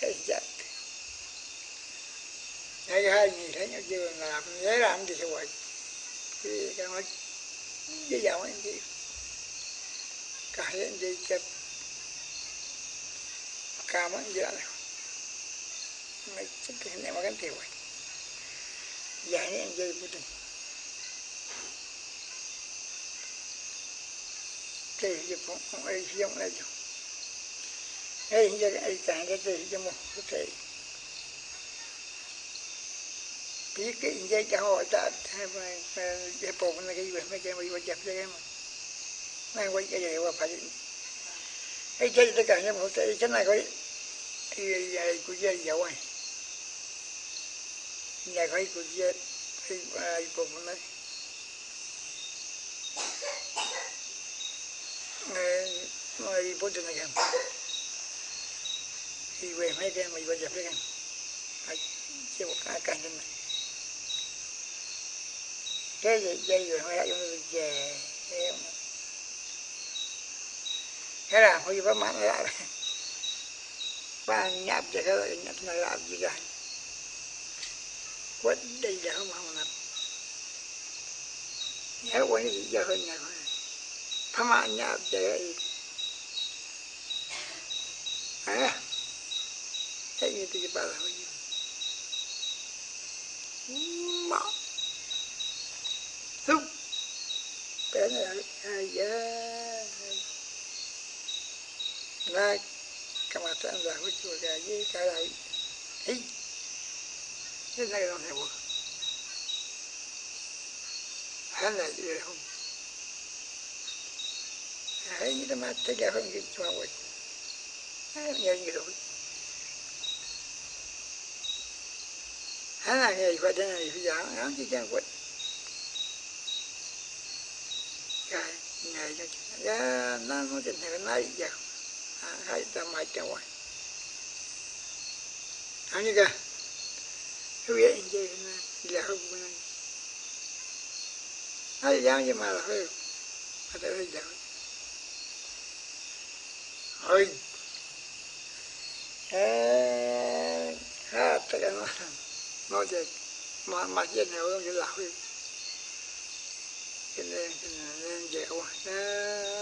cái chặt hai cái hai gì thấy nhau chưa làm nhớ làm gì vậy thì cái nói với giọng anh chị cái hai anh chị chụp cam anh chị này. Mấy cái này mà cái tiêu vậy giải anh dây của mình cái gì cũng không ai giống lại chứ ai giờ ai chẳng cái gì cho một cái thể biết cái dây cho họ ta hay mà cái bộ này cái gì mang quay cái gì qua phải cái chế tất cả những một cái này này cái cái của dây dầu này nhà khói của chết thì ai bộ phận này người bố trình này thì về mấy cái mày bây giờ cái kìa chưa một cái càng này cái gì dây rồi, mấy cái chúng về thế là không có mặn lại ba nháp cho cái loại nháp này làm gì cả. Quên đây giờ không không làm nhớ quên gì giờ hơn nhà thôi. Thăm anh nhà để à thế như tôi bảo là không mà lúc cái này ai giờ na kama tanza huchu gaji kala hii thế này là này bộ hắn là gì không hãy như mà thấy ra không cái cho vậy nhớ như rồi hắn là người phải thế này phải giảng hắn chỉ chẳng quên cái ngày cho ra nó nó trên này nói giờ hai hai trăm ngoài hắn như cái huye inje na ila hubu na hali yang je mala huyo ata huyo jago oi eh ha, ta ka no no je ma ma je ne wo je la huyo kene kene je wa ha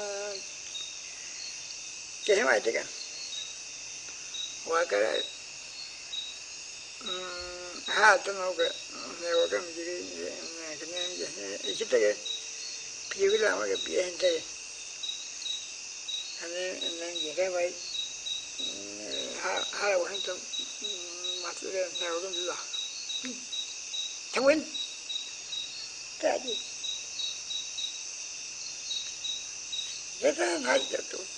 ne wa ga mi ji ne ga ne ji ji te ga pi ga la ma ga pi en te ane ne ji ga bai ha ha la wa to ma tu ga ne wa ga mi la thằng Win cái gì thế ra ngay cho tôi ngay vậy là ne wa da ji ba cái chúa chạy à chứ quên nó chuyện mà thế nào quên thế thế nào như vậy hắn này thế này ngã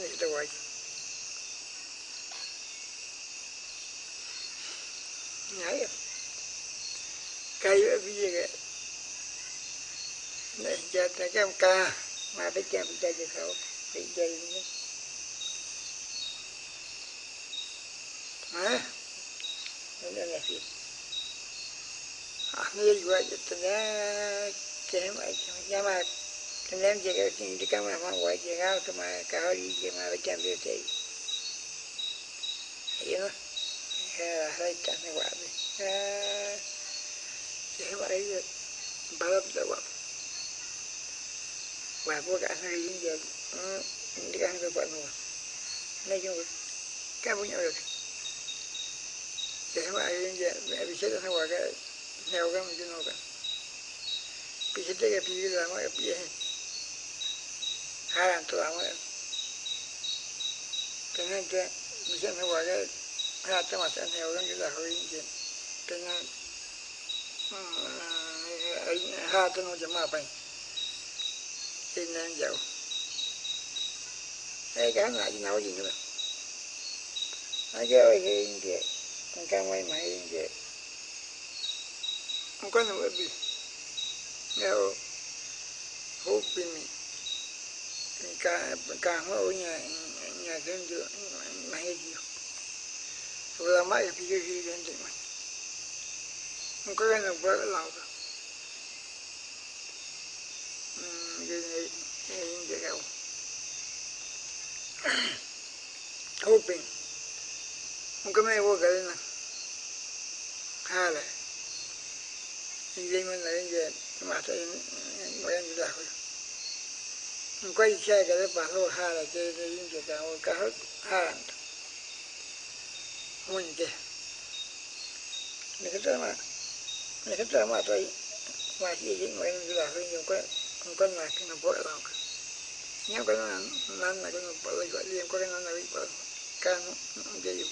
ni kita buat nhảy cây ở phía dưới này giờ ta cái ông ca mà phải chơi phải chơi cho cậu phải chơi nữa hả đây là gì à nghe gọi cho tôi nhá cái mà cái mà cái em chỉ cái chuyện đi cái mà mà gọi chỉ cái mà cái đi chỉ mà phải chơi được thì hiểu không? Hai trăm này quả đi. Thế vậy ba lớp đó quả. Quả của cả hai những giờ đi ăn được vậy mà nói chết cái gì nhau được bị vậy những giờ mẹ bị chết nó quả cái theo cái mình nó cái bị chết cái bị cái mà bị hai lần tôi làm cái cái này cái bị gì nó quả cái gì cho con sẽ mày cái gì không có cái nó ha cho nó chấm càng cả ngô nhà nhà dân giữa mày gì rồi là mãi thì cái gì đến thì mày? Không có cái nào vỡ lòng ừ, đâu như vậy cái gì đâu? Hoping không có mấy vô cái này. Ha lại anh đi mình lại về, mà thấy mấy anh đi lạc rồi hoping mkame cái ga na hala cái man na cái ma ta yin wa yin da ko mkwai cha mình cái ho hala cái mà de ga wo ka hala munje nikitama cái tai cái shi cái mai cái la hin cái ko cái cái na kin bo cái nó bỏ lại gọi liền, có cái nó là bị bỏ cái nó na na wi bo ka no je yi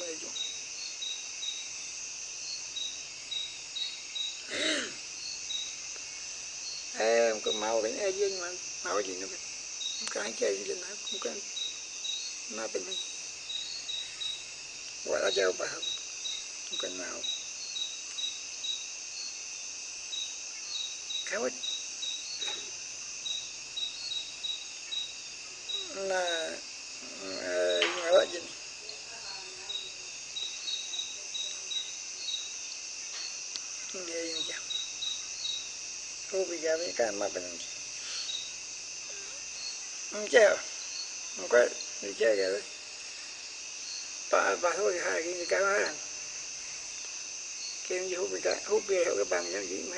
cái ni mà mau gì nữa? Cái ni e yin man ma ko ji no ka ka ji na ko ka na pe ni wala jauh là, bukan mau kawat na ngawa jenis ini ini jam mà jam kan benar Enggak, enggak, enggak, enggak. bà bà thôi. Hai cái cái đó là kêu như hút cái hút bia cái bằng cho gì mà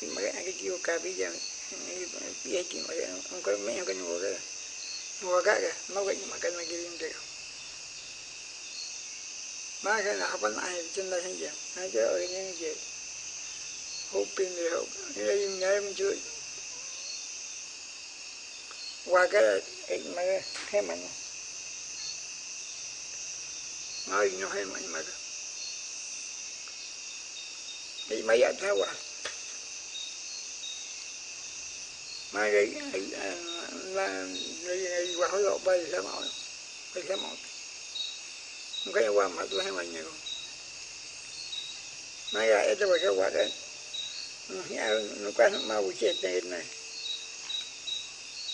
mà cái cái chiêu cà bây giờ bia chỉ mà không có mấy cái ngồi cái ngồi cái cái nó cái mà cái này cái gì được mà cái nào bên ai trên đây hay gì? Hay cái ở những gì? Hút bia thì hút cái gì nhớ mình chưa? Qua cái mà cái mình nói nó hay mạnh mà. Thì mày anh sao à mà cái là đi qua hỏi lộ bay sẽ mỏi. Bay sẽ mỏi. Không cái qua mà tôi hay mạnh nhiều. Mà ấy cho mày cái quả đấy. Ừ, à, nó quá nó mau chết này.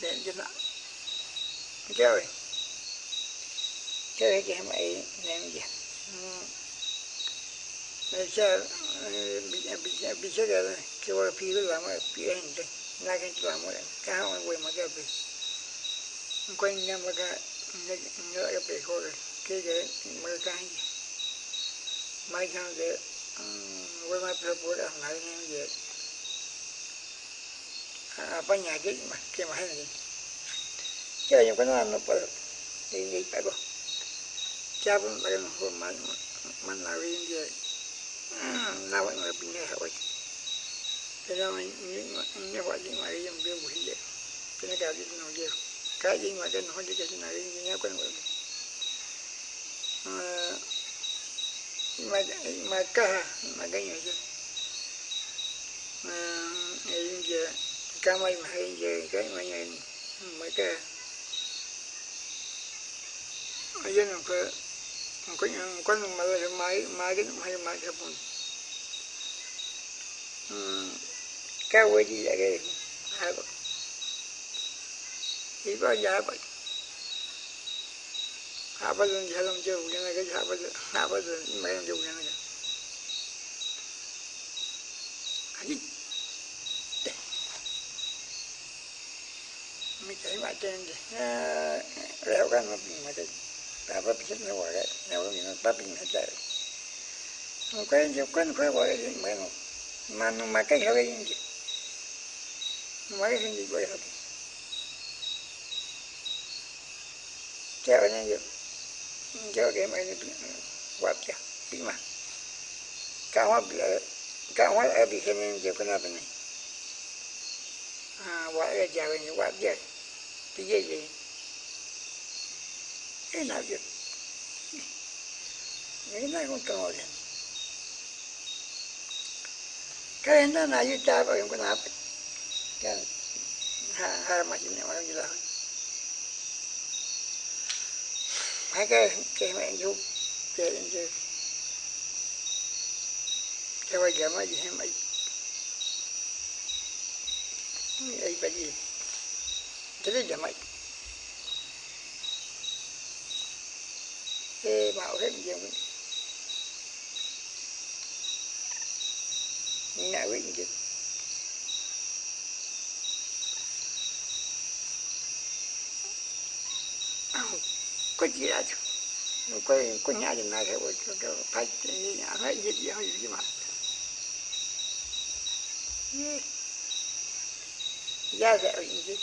ga ji me ga ji ha le je ne wa ga wa ga ma sa ga ma ga la ho yin ka wa ran tong na bi ni Jawa. Den jena. Jawa. Jawa ke mai nem. Mà cha bị bị chết rồi kêu là phi cái làm mà phi anh đây ngay cái làm mà cái họ quay mà cái bị quanh nhau mà cái nhớ cái bị thôi cái cái mà cái gì mai sang cái quay mà phải bố đã nhà cái cái À, mà hay gì? Chơi những cái nó nó phải đi đi, phải không? Cha cũng phải nó no mà mình là riêng vậy na wa ma pinga ha wa pero ni ni wa ni ma ri mbe bu hije kene ka di no je ka ji ma den ho je ke na ri ni ya ko mà cái mà cái gì ga ni je gì vậy? Cái mấy mà hay về cái mấy này mấy cái ở dưới nó cơ có những có những mà là máy máy cái nó hay máy cái bún cái quay gì vậy cái hai bậc chỉ có giá bậc hạ bậc lên, hạ làm chưa cái này cái hạ bậc hạ bậc lên mấy làm chưa cái này cái mình mà leo nó bị mà cái ta bắt biết nó gọi cái leo cái nó bắt biết nó chạy cái gì cái nó gọi cái mấy nó mà mà cái hơi gì mấy cái gì vậy hết theo như vậy cho cái mấy cái quạt kia bị mà cả hoa bị cả thì ở bị cái nào này à nói gì cái nào vậy. Cái này cũng to rồi cái nó là như cha vào cái nào cái hai hai mà chỉ nói như là hai cái cái mẹ chú, cái đến chứ cái bây giờ mới gì hay mày ấy phải gì? Thế đấy giờ mấy cái mạo hết gì không ngại quyết chứ có gì là có có nhà gì này rồi cho cho phải nhà phải gì gì hay gì mà. Giá rẻ gì? chứ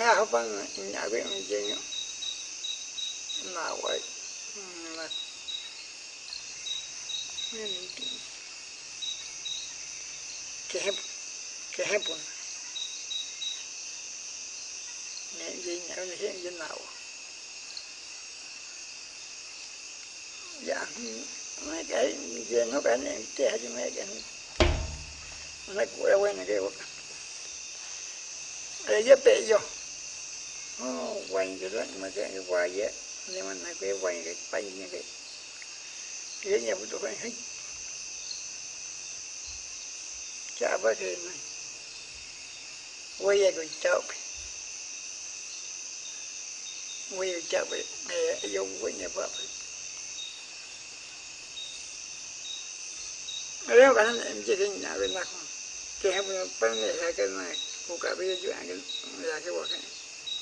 nhà vâng bằng nhà quyết gì nào vậy. Là cái hẹp cái hẹp buồn. Nè gì nhậu như hiện gì nào. Dạ mấy cái gì nó cái này té cho mấy cái nó của quên này cái cái gì bé vô. quay cái Ờ, đó mà cái quay vậy nhưng mà nó cái quay cái bay như cái cái nhà bút phải hết cha bác thì này quay cái cháu quay cái cháu bị mẹ dùng với nhà bác nếu cả em chỉ cái nhà bên mặt cái hai bên bên này là cái này. Của cả bây giờ chuyện cái là cái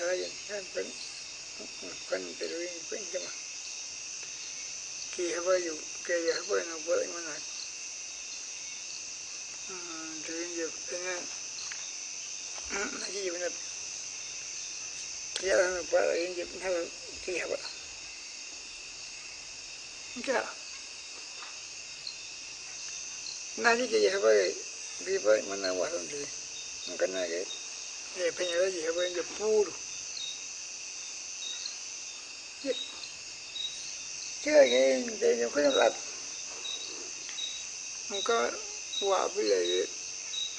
này em chân này kém này em chân này kém ayo của bên này là quê apa puro apa này cái gì nhỉ hơi hơn phân phân từ lui phân cho mà khi hơi dù kê hơi nó vỡ mà nói từ giờ cái này cái gì mà kia là nó vỡ cái gì mà khi hơi cái nani ke hơi bị vỡ mà nó vào rồi cái này cái e penyewe jihebenje puru kege ndenye kwenye lat nka wa bile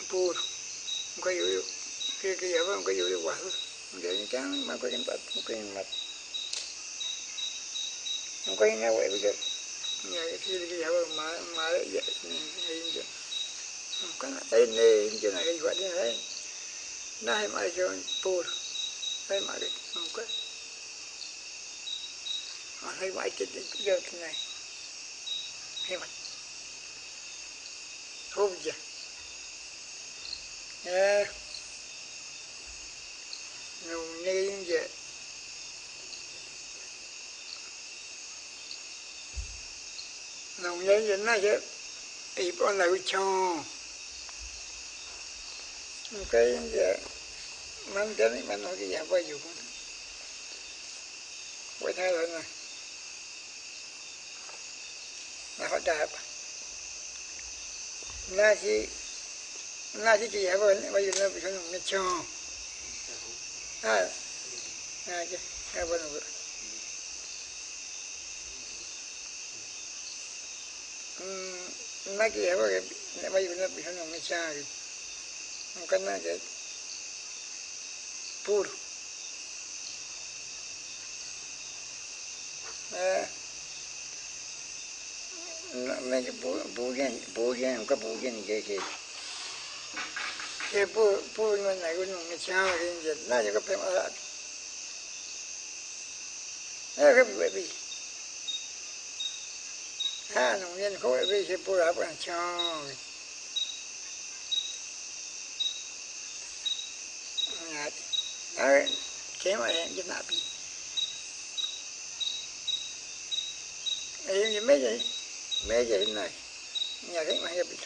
puru nka yoyo kege yaba nka yoyo wa ndenye kan ma kwenye lat kwenye lat nka ina wa bile nya kege yaba ma ma ya inje nka na ene inje na kege wa dine Nej, maar zo'n boer. Nee, maar ik ook. Maar hij maakt het niet leuk, nee. Hij maakt. Hoop je. Ja. Nou, nee, je. Nou, vậy je, nee, je. Ik ben nou cho cái giờ mang đến mà nói cái dùng, quay ดาบなし、なしきやぼん、わゆるびしょのみちょん。あ、なし、やぼん。うん、なきやぼん、わゆるびしょのみちょん。なんかなきゃ、プール。えー 맨저 보겐 보겐 그 보겐 이게 이보 보면 나고 놈이 장하게 이제 나 이거 빼마라 내가 왜비 아 놈이 거기 왜 이제 보라 보라 장 아, 제말에 이제 나비. 아, 이게 뭐지? Sẽ पूरा bằng cho Đấy, thế mà em cho nạp đi. Em như mấy vậy, mấy vậy này, nhà cái mà bị.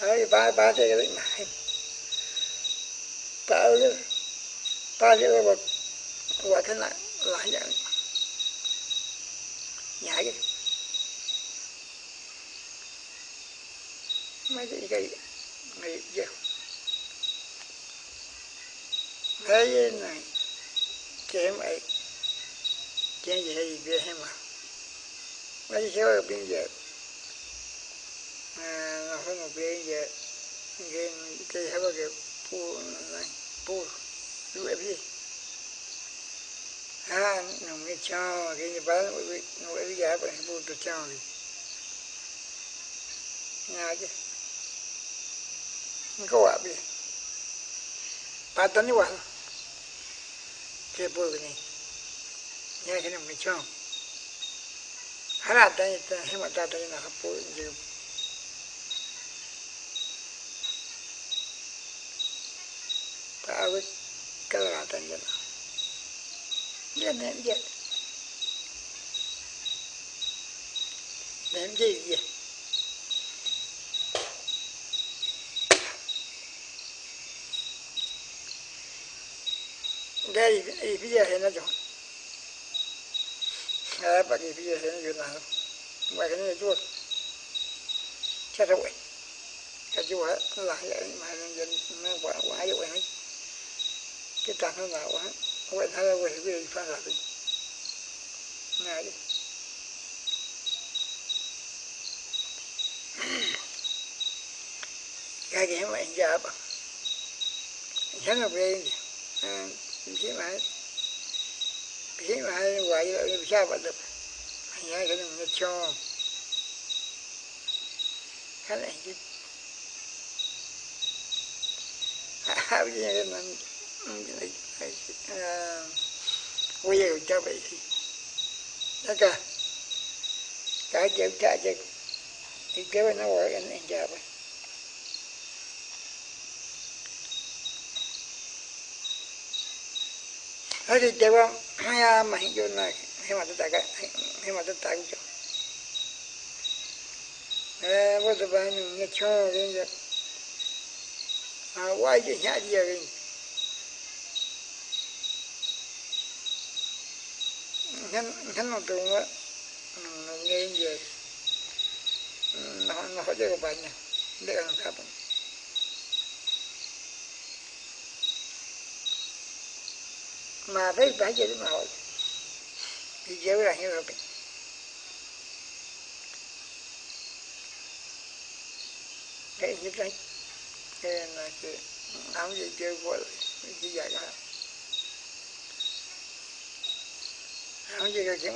Đấy, ba ba thế cái mà em. Ba ơi, ba thế cái vật, cái. Này gì mấy số ở biên giờ à nó không một biên giờ cái cái hay bao cái pu này pu đuổi gì à nó mới cho, cái như bán nó bây giờ bạn pu tôi cho đi. Nhà chứ. Nó có quả gì? Patani wa ke bulgni ya cái này. Nhà cái này mới cho ta ta na hapo je ta awe kala ta jana ya ne ya ne je ya đây ý bây giờ hiện nó chọn à bác ý bây giờ hiện nó chọn nào ngoài cái này chuột chắc rồi cái chú á là vậy mà nhân dân nó quá quá vậy ấy cái tạng nó nào quá vậy thay vậy thì bây giờ phải là gì này đi cái gì mà anh già bằng anh là về thế mà thế mà gọi là sao mà được nhớ cái nó cho cái này chứ bây giờ mình bây giờ cho thì đó cả cả chịu trả chịu thì kéo nó gọi anh anh chờ vậy Hari dewa maya mahi jo na hemata taga hemata tagu jo. Eh, wo to ba ni nge cho rin jo. Ah, wai jo nya dia rin. Ngan ngan no to wa nge nge. Nó nó chơi cái bài nya. Để kan kapon. Mà với bảy giờ đến hồi thì dễ là như vậy cái như thế cái là cái áo gì chơi qua chỉ dạy cả áo gì cái chuyện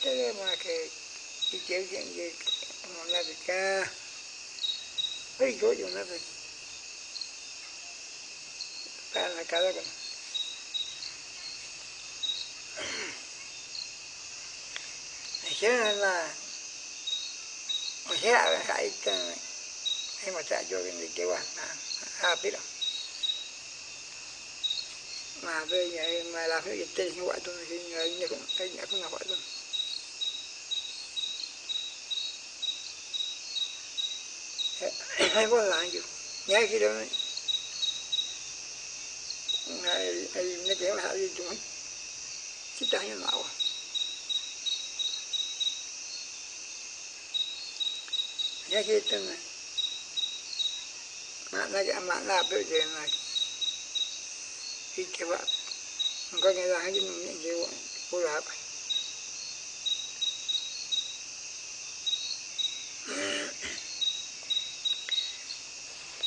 cái mà cái cái chơi chuyện gì mà là cái ca chỗ phải ta là cái đó thế là thế là cái ờ, hay mà chạy cho cái gì kêu à à biết đâu mà về nhà, mà làm cái gì tên như vậy tôi, thì nhà nhà cũng, cái nhà cũng là vậy thôi hay có làm gì nhà kia đâu hay hay nó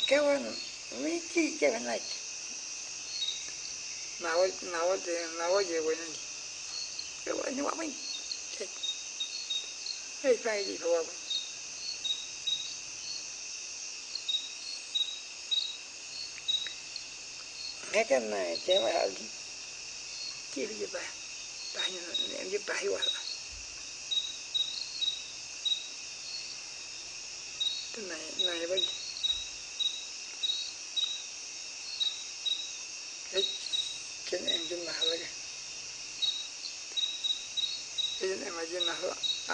kéo là gì chúng chứ ta như nào à nhà kia tên này mà nó cái mà nó bây giờ này khi cái vợ có cái là cái những cái cô làm cái con mấy chi cái này nào nào thì nào gì vậy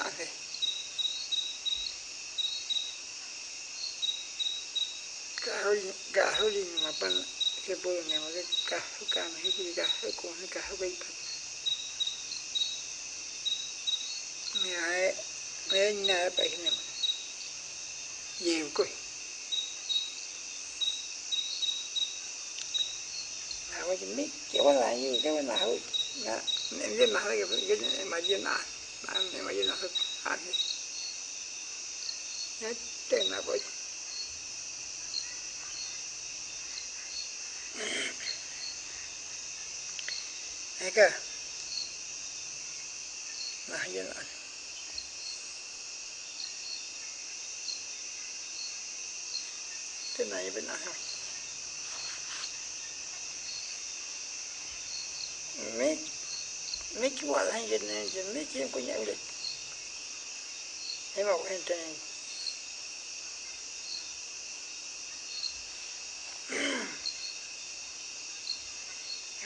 này cái bọn nhưng mà mình hay phải đi thôi nghe cái này chế mà đi chỉ đi ba ba như em cái này này cái trên em trên nào vậy cái trên em ở trên nào à thế cả hơi cả hơi gì mà. Bên cái bữa này mà cái cả cả mà cái gì là như cái nào nè em biết nào cái cái mà gì nào mà em mà gì nào hết đi hết tên nào vậy thấy chưa mà dừng lại. Thế này bên này không Mấy mấy cái quả là gì này mấy cái em có nhận được? Em bảo em tên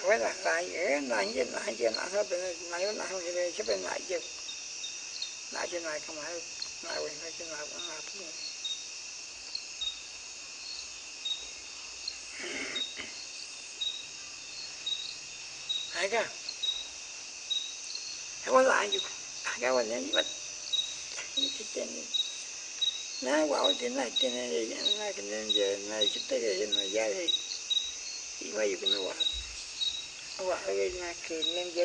với là lại dễ lại gì lại gì lại thôi bên này nó không gì chứ bên lại chứ lại trên này không phải lại bên này trên này cũng là hay cả hay có lại gì cái quan này mất cái tên nó bảo tên này tên này này cái nên giờ này chúng ta cái này ra thì thì mấy cái nó bảo wa hawe na ke nem je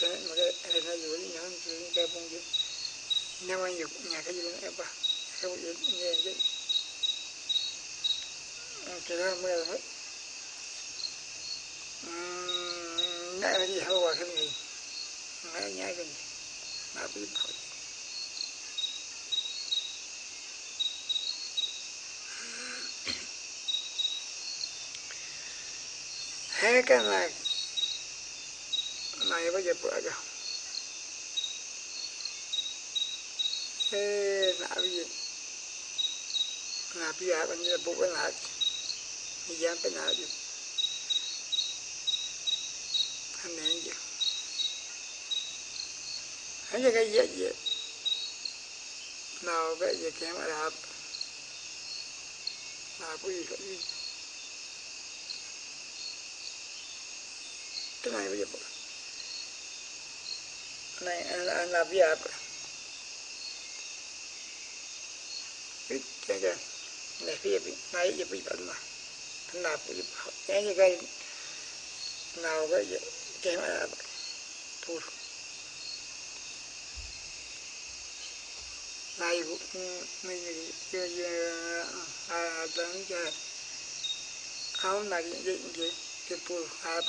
này cái nào để bộ vậy như nào bị cái này giá giá bên nào giá bên nào để bộ mấy cái bàn những cái cái mà em dây dùng cái bàn này cho ra máy cái cái hơi cái cái cái hơi bên nó bị bệnh cái cái mà cái mà cái mà nó cái hơi cái mà cái cái nó dùng cái nhang cái cái bông cái nếu mà dùng nhà cái dùng cái ba cái cái cái cái cái đó mới là nãy gì hao cái này nãy nhai cái này nãy bị khỏi hai cái này này bây giờ bữa rồi ê nãy bây giờ nãy bây giờ bây giờ bữa cái nãy giờ cái nãy anh ấy chứ anh ấy cái gì vậy nào cái gì cái mà là là cái gì cái gì cái này bây giờ này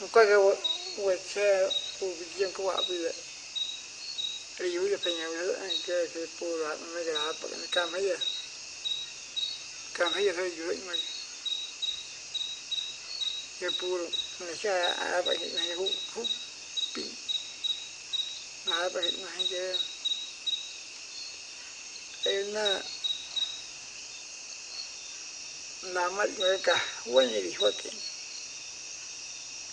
anh là bây giờ biết cái cái này phía bên này giờ bị bệnh mà anh là bây giờ cái cái nào cái gì cái mà thu này mình giờ giờ à đang giờ áo này cái cái cái pul à có cái quay xe pul bị giang có apa ya riu ya pengen cái cái pul là nó cái apa cái cam hay ya cam hay ya thôi rồi mà cái pul người cha à vậy này hút hút pin à vậy này chứ em na làm mất người cả quên gì hết cái cả hơi giờ tất cả này mà mà cái cha vậy cái pul giờ là hơn ai cả lại Pagua llaman llama gerante que llama como de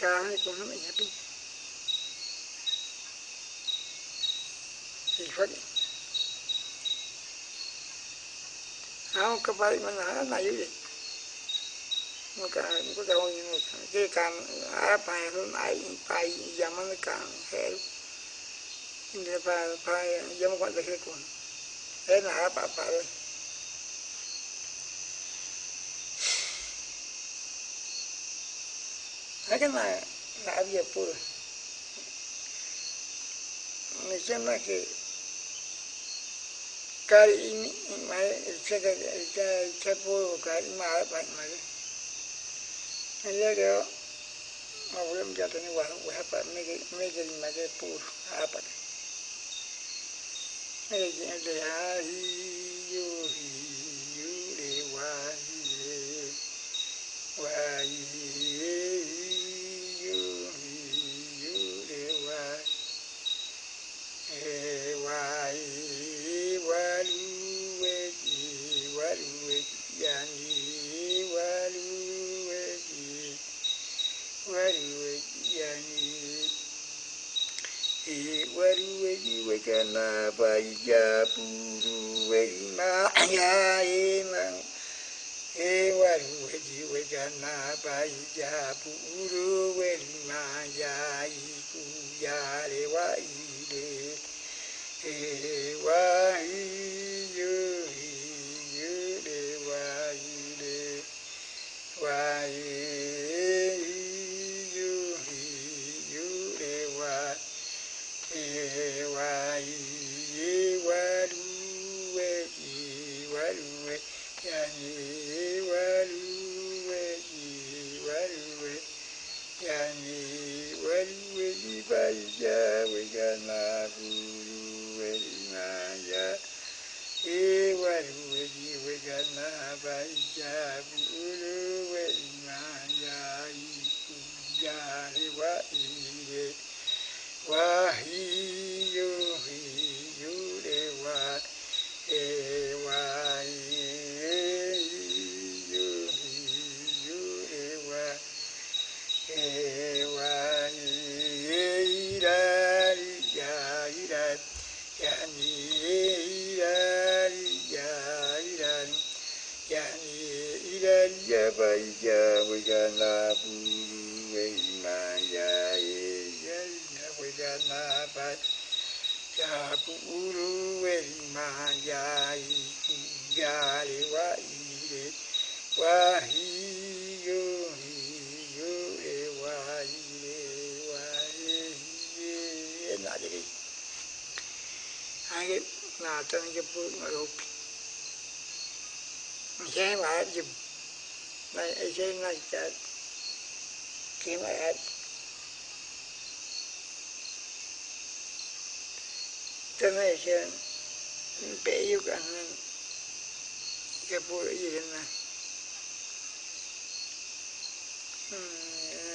cái con thế là á bài bài cái này là bây giờ pur mình xem là cái cái ini mai cái cái cái cái pur cái mà bài mà Luego, me voy a enviar a igual, voy a para me me que me que pur, a para. Me que de ai yo yo de wa wa yo we kana paija puru we na aya ina e waru we ji we puru we na ya iku ya iyo iyo re wa ile Jaya ya bu ru ya i ku ya le wa i le wa hi e wa wa na de ri ai na tan cái pu ma ro pi mi che ma ji na e che na ta e ta na che pe yu ka na ke pu yi na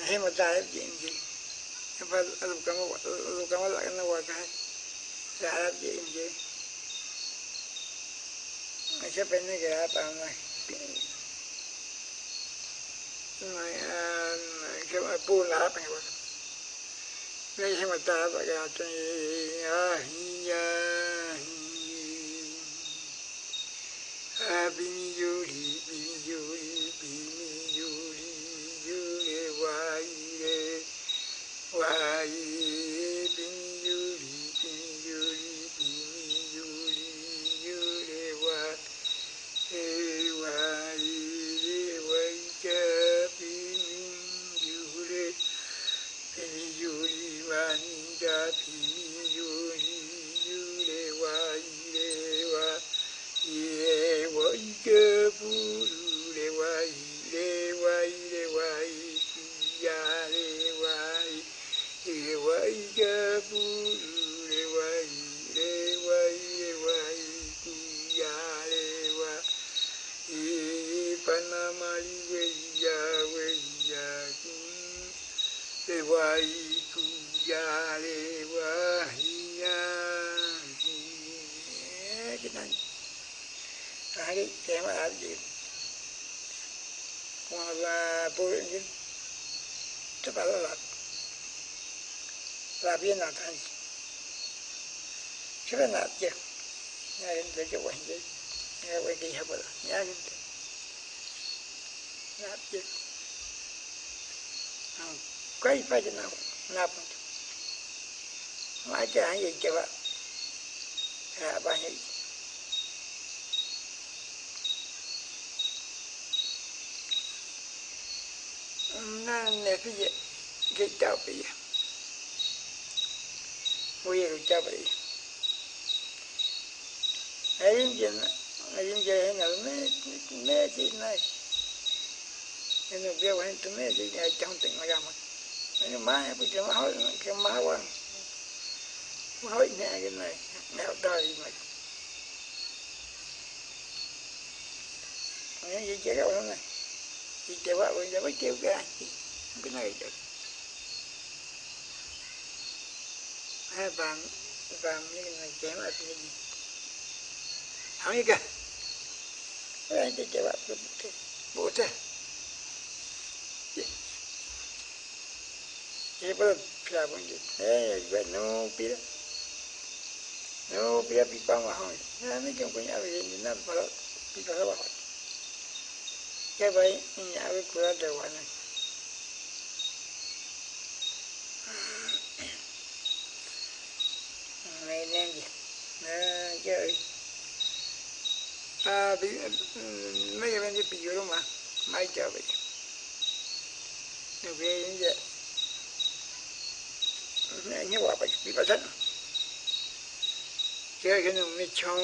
he ma ta ji ji pa lu ka ma lu ka cái, la na wa ka sa ji ji Esa pena que da này una que me pudo la pa igual. Le dije matar para que hasta ay ya Bini yuri, bini yuri, bini yuri, yuri, waire, waire, bini yuri, bini yuri, bini yuri, yuri, waire. Hey, why, wake up in Yuri, in Yuri, Manida, in Yuri, Yuri, why, why, yeah, wake up, Ure, why, why, why, yeah, why, yeah, wake up, Ure, why, why, why, yeah, why. E Panamari weya weya le wai kuya le wahia cái này hai cái cái mà làm gì mà là bố gì cho bà là là biến nào thành chứ là nào chứ nhà đến để cho quanh đi nhà quay kỳ hợp là nhà đến nạp chứ quay phải cho nào nạp mà cái anh gì chứ bạn à bạn gì na ne fi je ke ta pe ya wo ye ke ta pe ayim je na ayim je na me me ji na eno bia wa tu me ji ai chang ting ma ga ma ni ma ya pu je ma ho ke ma wa ma ho ne ke na này, ta yi ma ai ye je ga wa này, thì chị vợ bây giờ mới kêu cái anh cái này được vàng vàng như này chém ở cái gì không như kìa. Anh chị vợ cái bộ thế chị vợ là con gì thế vậy nó biết nó biết bị bao mà hỏi. Nó mấy cái con nhà về nó bảo bị bao bảo cái vậy nhà với cửa đều vậy này này nên gì nè chơi à bị ừ, mấy cái bên bị rồi mà mai chờ vậy nó về như vậy. Nè như vậy bị bị bắt cái cái nó mới cho,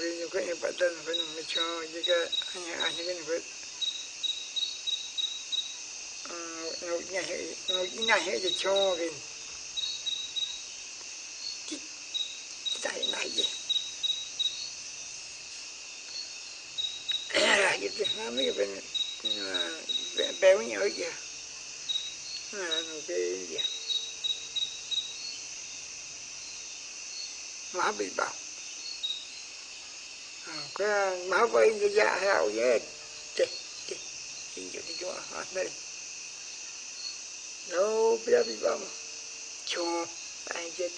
cái nó cái bắt đầu cái nó mới cho, cái cái anh anh cái nó cái nó nhà nó nhà hệ cái cho cái tại này gì nó cái thứ mấy cái bên béo nhỏ kìa. Nó cái gì lá bị bảo à, cái má vậy cái da hao vậy. Chết, chết, thì chỗ thì chỗ đây. Đâu biết bị bọc cho anh chết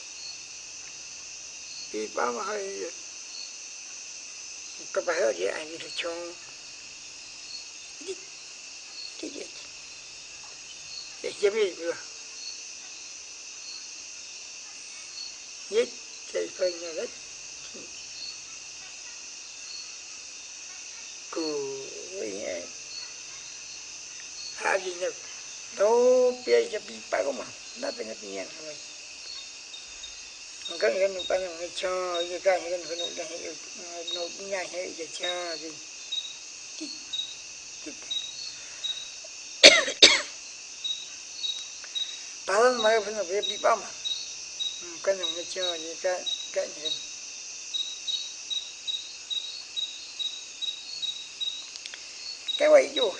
bị bọc hay cái bài ở đây anh đi cho đi đi để giúp nữa nhất chạy phân nhà đất cụ với nhà hai gì nhật đâu bây giờ bị bắt mà nó bên bên nhà rồi cái cái nó bắt nó cho cái cái cái nó nó gì nó nhà hay cái cho gì Palan mai pun nak pergi pam. Kan yang macam. Cái quay vô.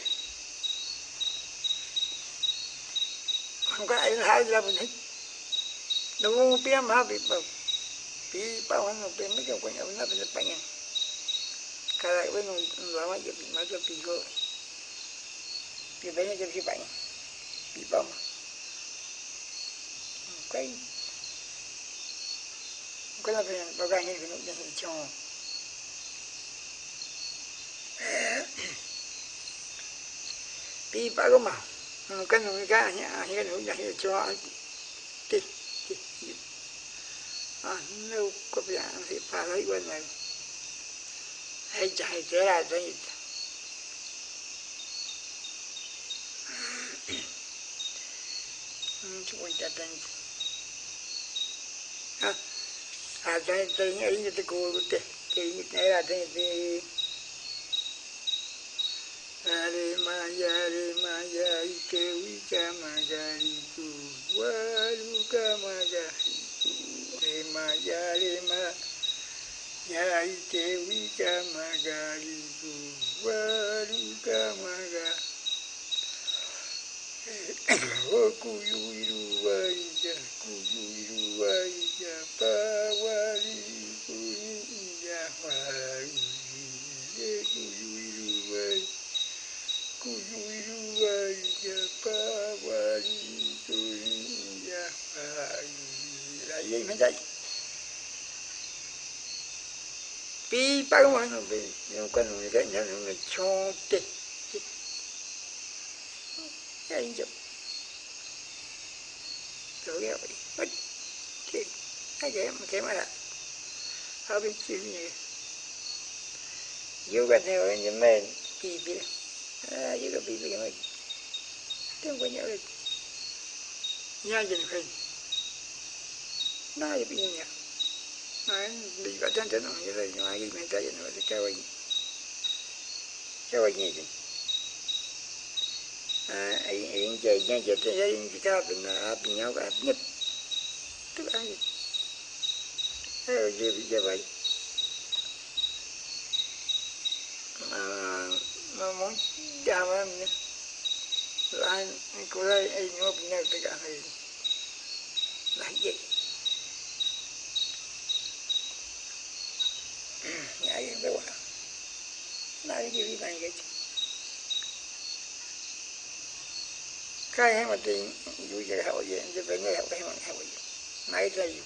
Không có ai hai là mình thích. Đâu biết mà bị bao Bị bao hắn biết mấy cái quan trọng nó bị bệnh nha Cái này với nó làm mấy cái mà cái bị go Bị bệnh Ừ, cái bị bệnh Bị bao mà cái cái là về bao gà như cái nụ điện cho pi ba cái mà cái nụ cái nhà cái nụ điện cho đi đi à nếu có việc thì phải lấy quên này. Hay chạy thế là thế chúng ta đang ada yang tanya ini tu guru teh, ini ada yang Hare Maya, Hare Maya, Ike Wika Magariku, Waruka Magariku, Hare Maya, Hare Maya, Ike Wika Magariku, Waruka Magariku. Kuyuiru Waija, Kuyuiru Waija, Pawari gì mới đây? Pi ba cái nó bị nó có nó cái nhà nó cho tê. Cái gì rồi vậy cái cái mà cái mà là họ bị chịu như yêu cái này như men bị bị à yêu cái bị bị mà tiếng của nhau rồi, nhà dân khơi na bị nhà mà bị cái chân chân như vậy mà cái mình ta dân nó cái vậy cái vậy như vậy yến chơi nhá chơi chơi yến chơi cao bình bình nhau cả nhất tức là gì thế gì bây giờ vậy. À, mà muốn chào em nhé. Là cô đây anh nhớ bình nhau tất cả này là gì? Nhảy em đâu à nói cái gì này cái cái mà tiền vui chơi hậu gì chứ phải nghe hậu cái mà hậu gì mấy cái gì